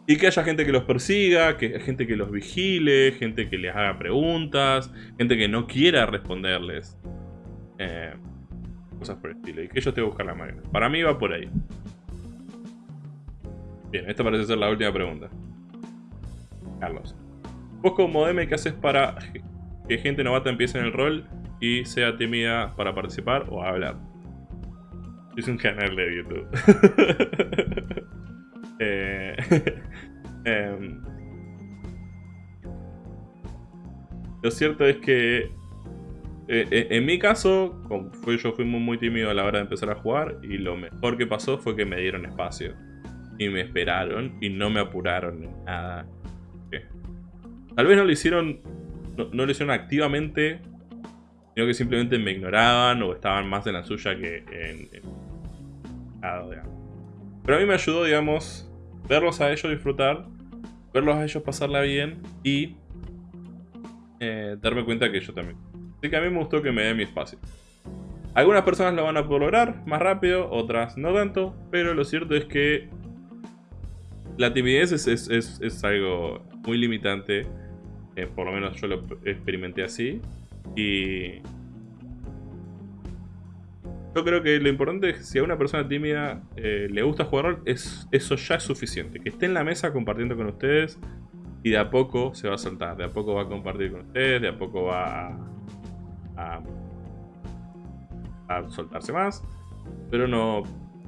y que haya gente que los persiga, que gente que los vigile, gente que les haga preguntas, gente que no quiera responderles. Eh, cosas por el estilo. Y que ellos te buscan la manera. Para mí va por ahí. Bien, esta parece ser la última pregunta. Carlos. Vos como DM, ¿qué haces para que gente novata empiece en el rol y sea tímida para participar o hablar? Es un canal de YouTube. Eh, em, lo cierto es que eh, eh, en mi caso, yo fui muy, tímido a la hora de empezar a jugar y lo mejor que pasó fue que me dieron espacio. Y me esperaron y no me apuraron en nada. Tal vez no lo hicieron, no, lo hicieron activamente, sino que simplemente me ignoraban o estaban más en la suya que en... pero a mí me ayudó, digamos, verlos a ellos disfrutar, verlos a ellos pasarla bien y eh, darme cuenta que yo también. Así que a mí me gustó que me dé mi espacio. Algunas personas lo van a poder lograr más rápido, otras no tanto, pero lo cierto es que la timidez es, algo muy limitante, eh, por lo menos yo lo experimenté así, y yo creo que lo importante es que si a una persona tímida eh, le gusta jugar rol, es, eso ya es suficiente. Que esté en la mesa compartiendo con ustedes y de a poco se va a soltar. De a poco va a compartir con ustedes, de a poco va a, a, soltarse más. Pero no,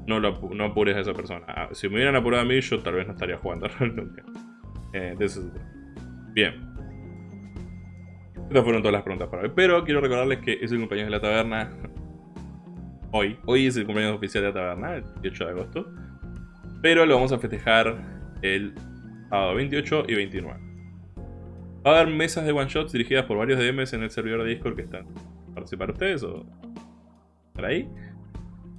no, no apures a esa persona. Ah, si me hubieran apurado a mí, yo tal vez no estaría jugando nunca. Eh, Bien. Estas fueron todas las preguntas para hoy. Pero quiero recordarles que es el cumpleaños de la taberna hoy. Hoy es el cumpleaños oficial de la taberna, el 18 de agosto. Pero lo vamos a festejar el sábado 28 y 29. Va a haber mesas de one shots dirigidas por varios DMs en el servidor de Discord que están. ¿Participar ustedes o estar ahí?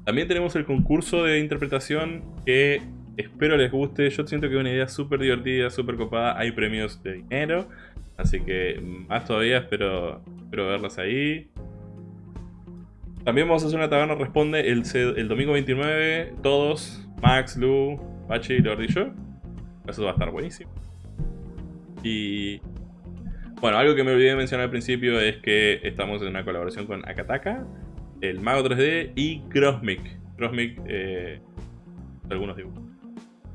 También tenemos el concurso de interpretación que espero les guste. Yo siento que es una idea súper divertida, súper copada. Hay premios de dinero. Así que más todavía espero, espero verlas ahí. También vamos a hacer una taberna responde el, el domingo 29, todos, Max, Lu, Bachi, Lord y yo. Eso va a estar buenísimo. Y bueno, algo que me olvidé de mencionar al principio es que estamos en una colaboración con Akataka, el Mago 3D y Crossmic. Crossmic eh, algunos dibujos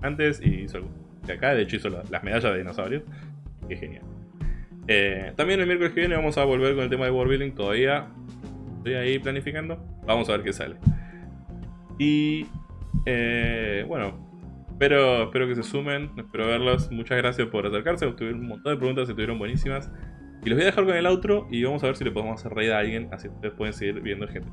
antes y hizo de acá, de hecho hizo las medallas de dinosaurios. Que genial. Eh, también el miércoles que viene vamos a volver con el tema de World Building. Todavía estoy ahí planificando. Vamos a ver qué sale. Y eh, bueno, espero, espero que se sumen. Espero verlos. Muchas gracias por acercarse. Tuvieron un montón de preguntas, estuvieron buenísimas. Y los voy a dejar con el outro y vamos a ver si le podemos hacer reír a alguien. Así ustedes pueden seguir viendo gente.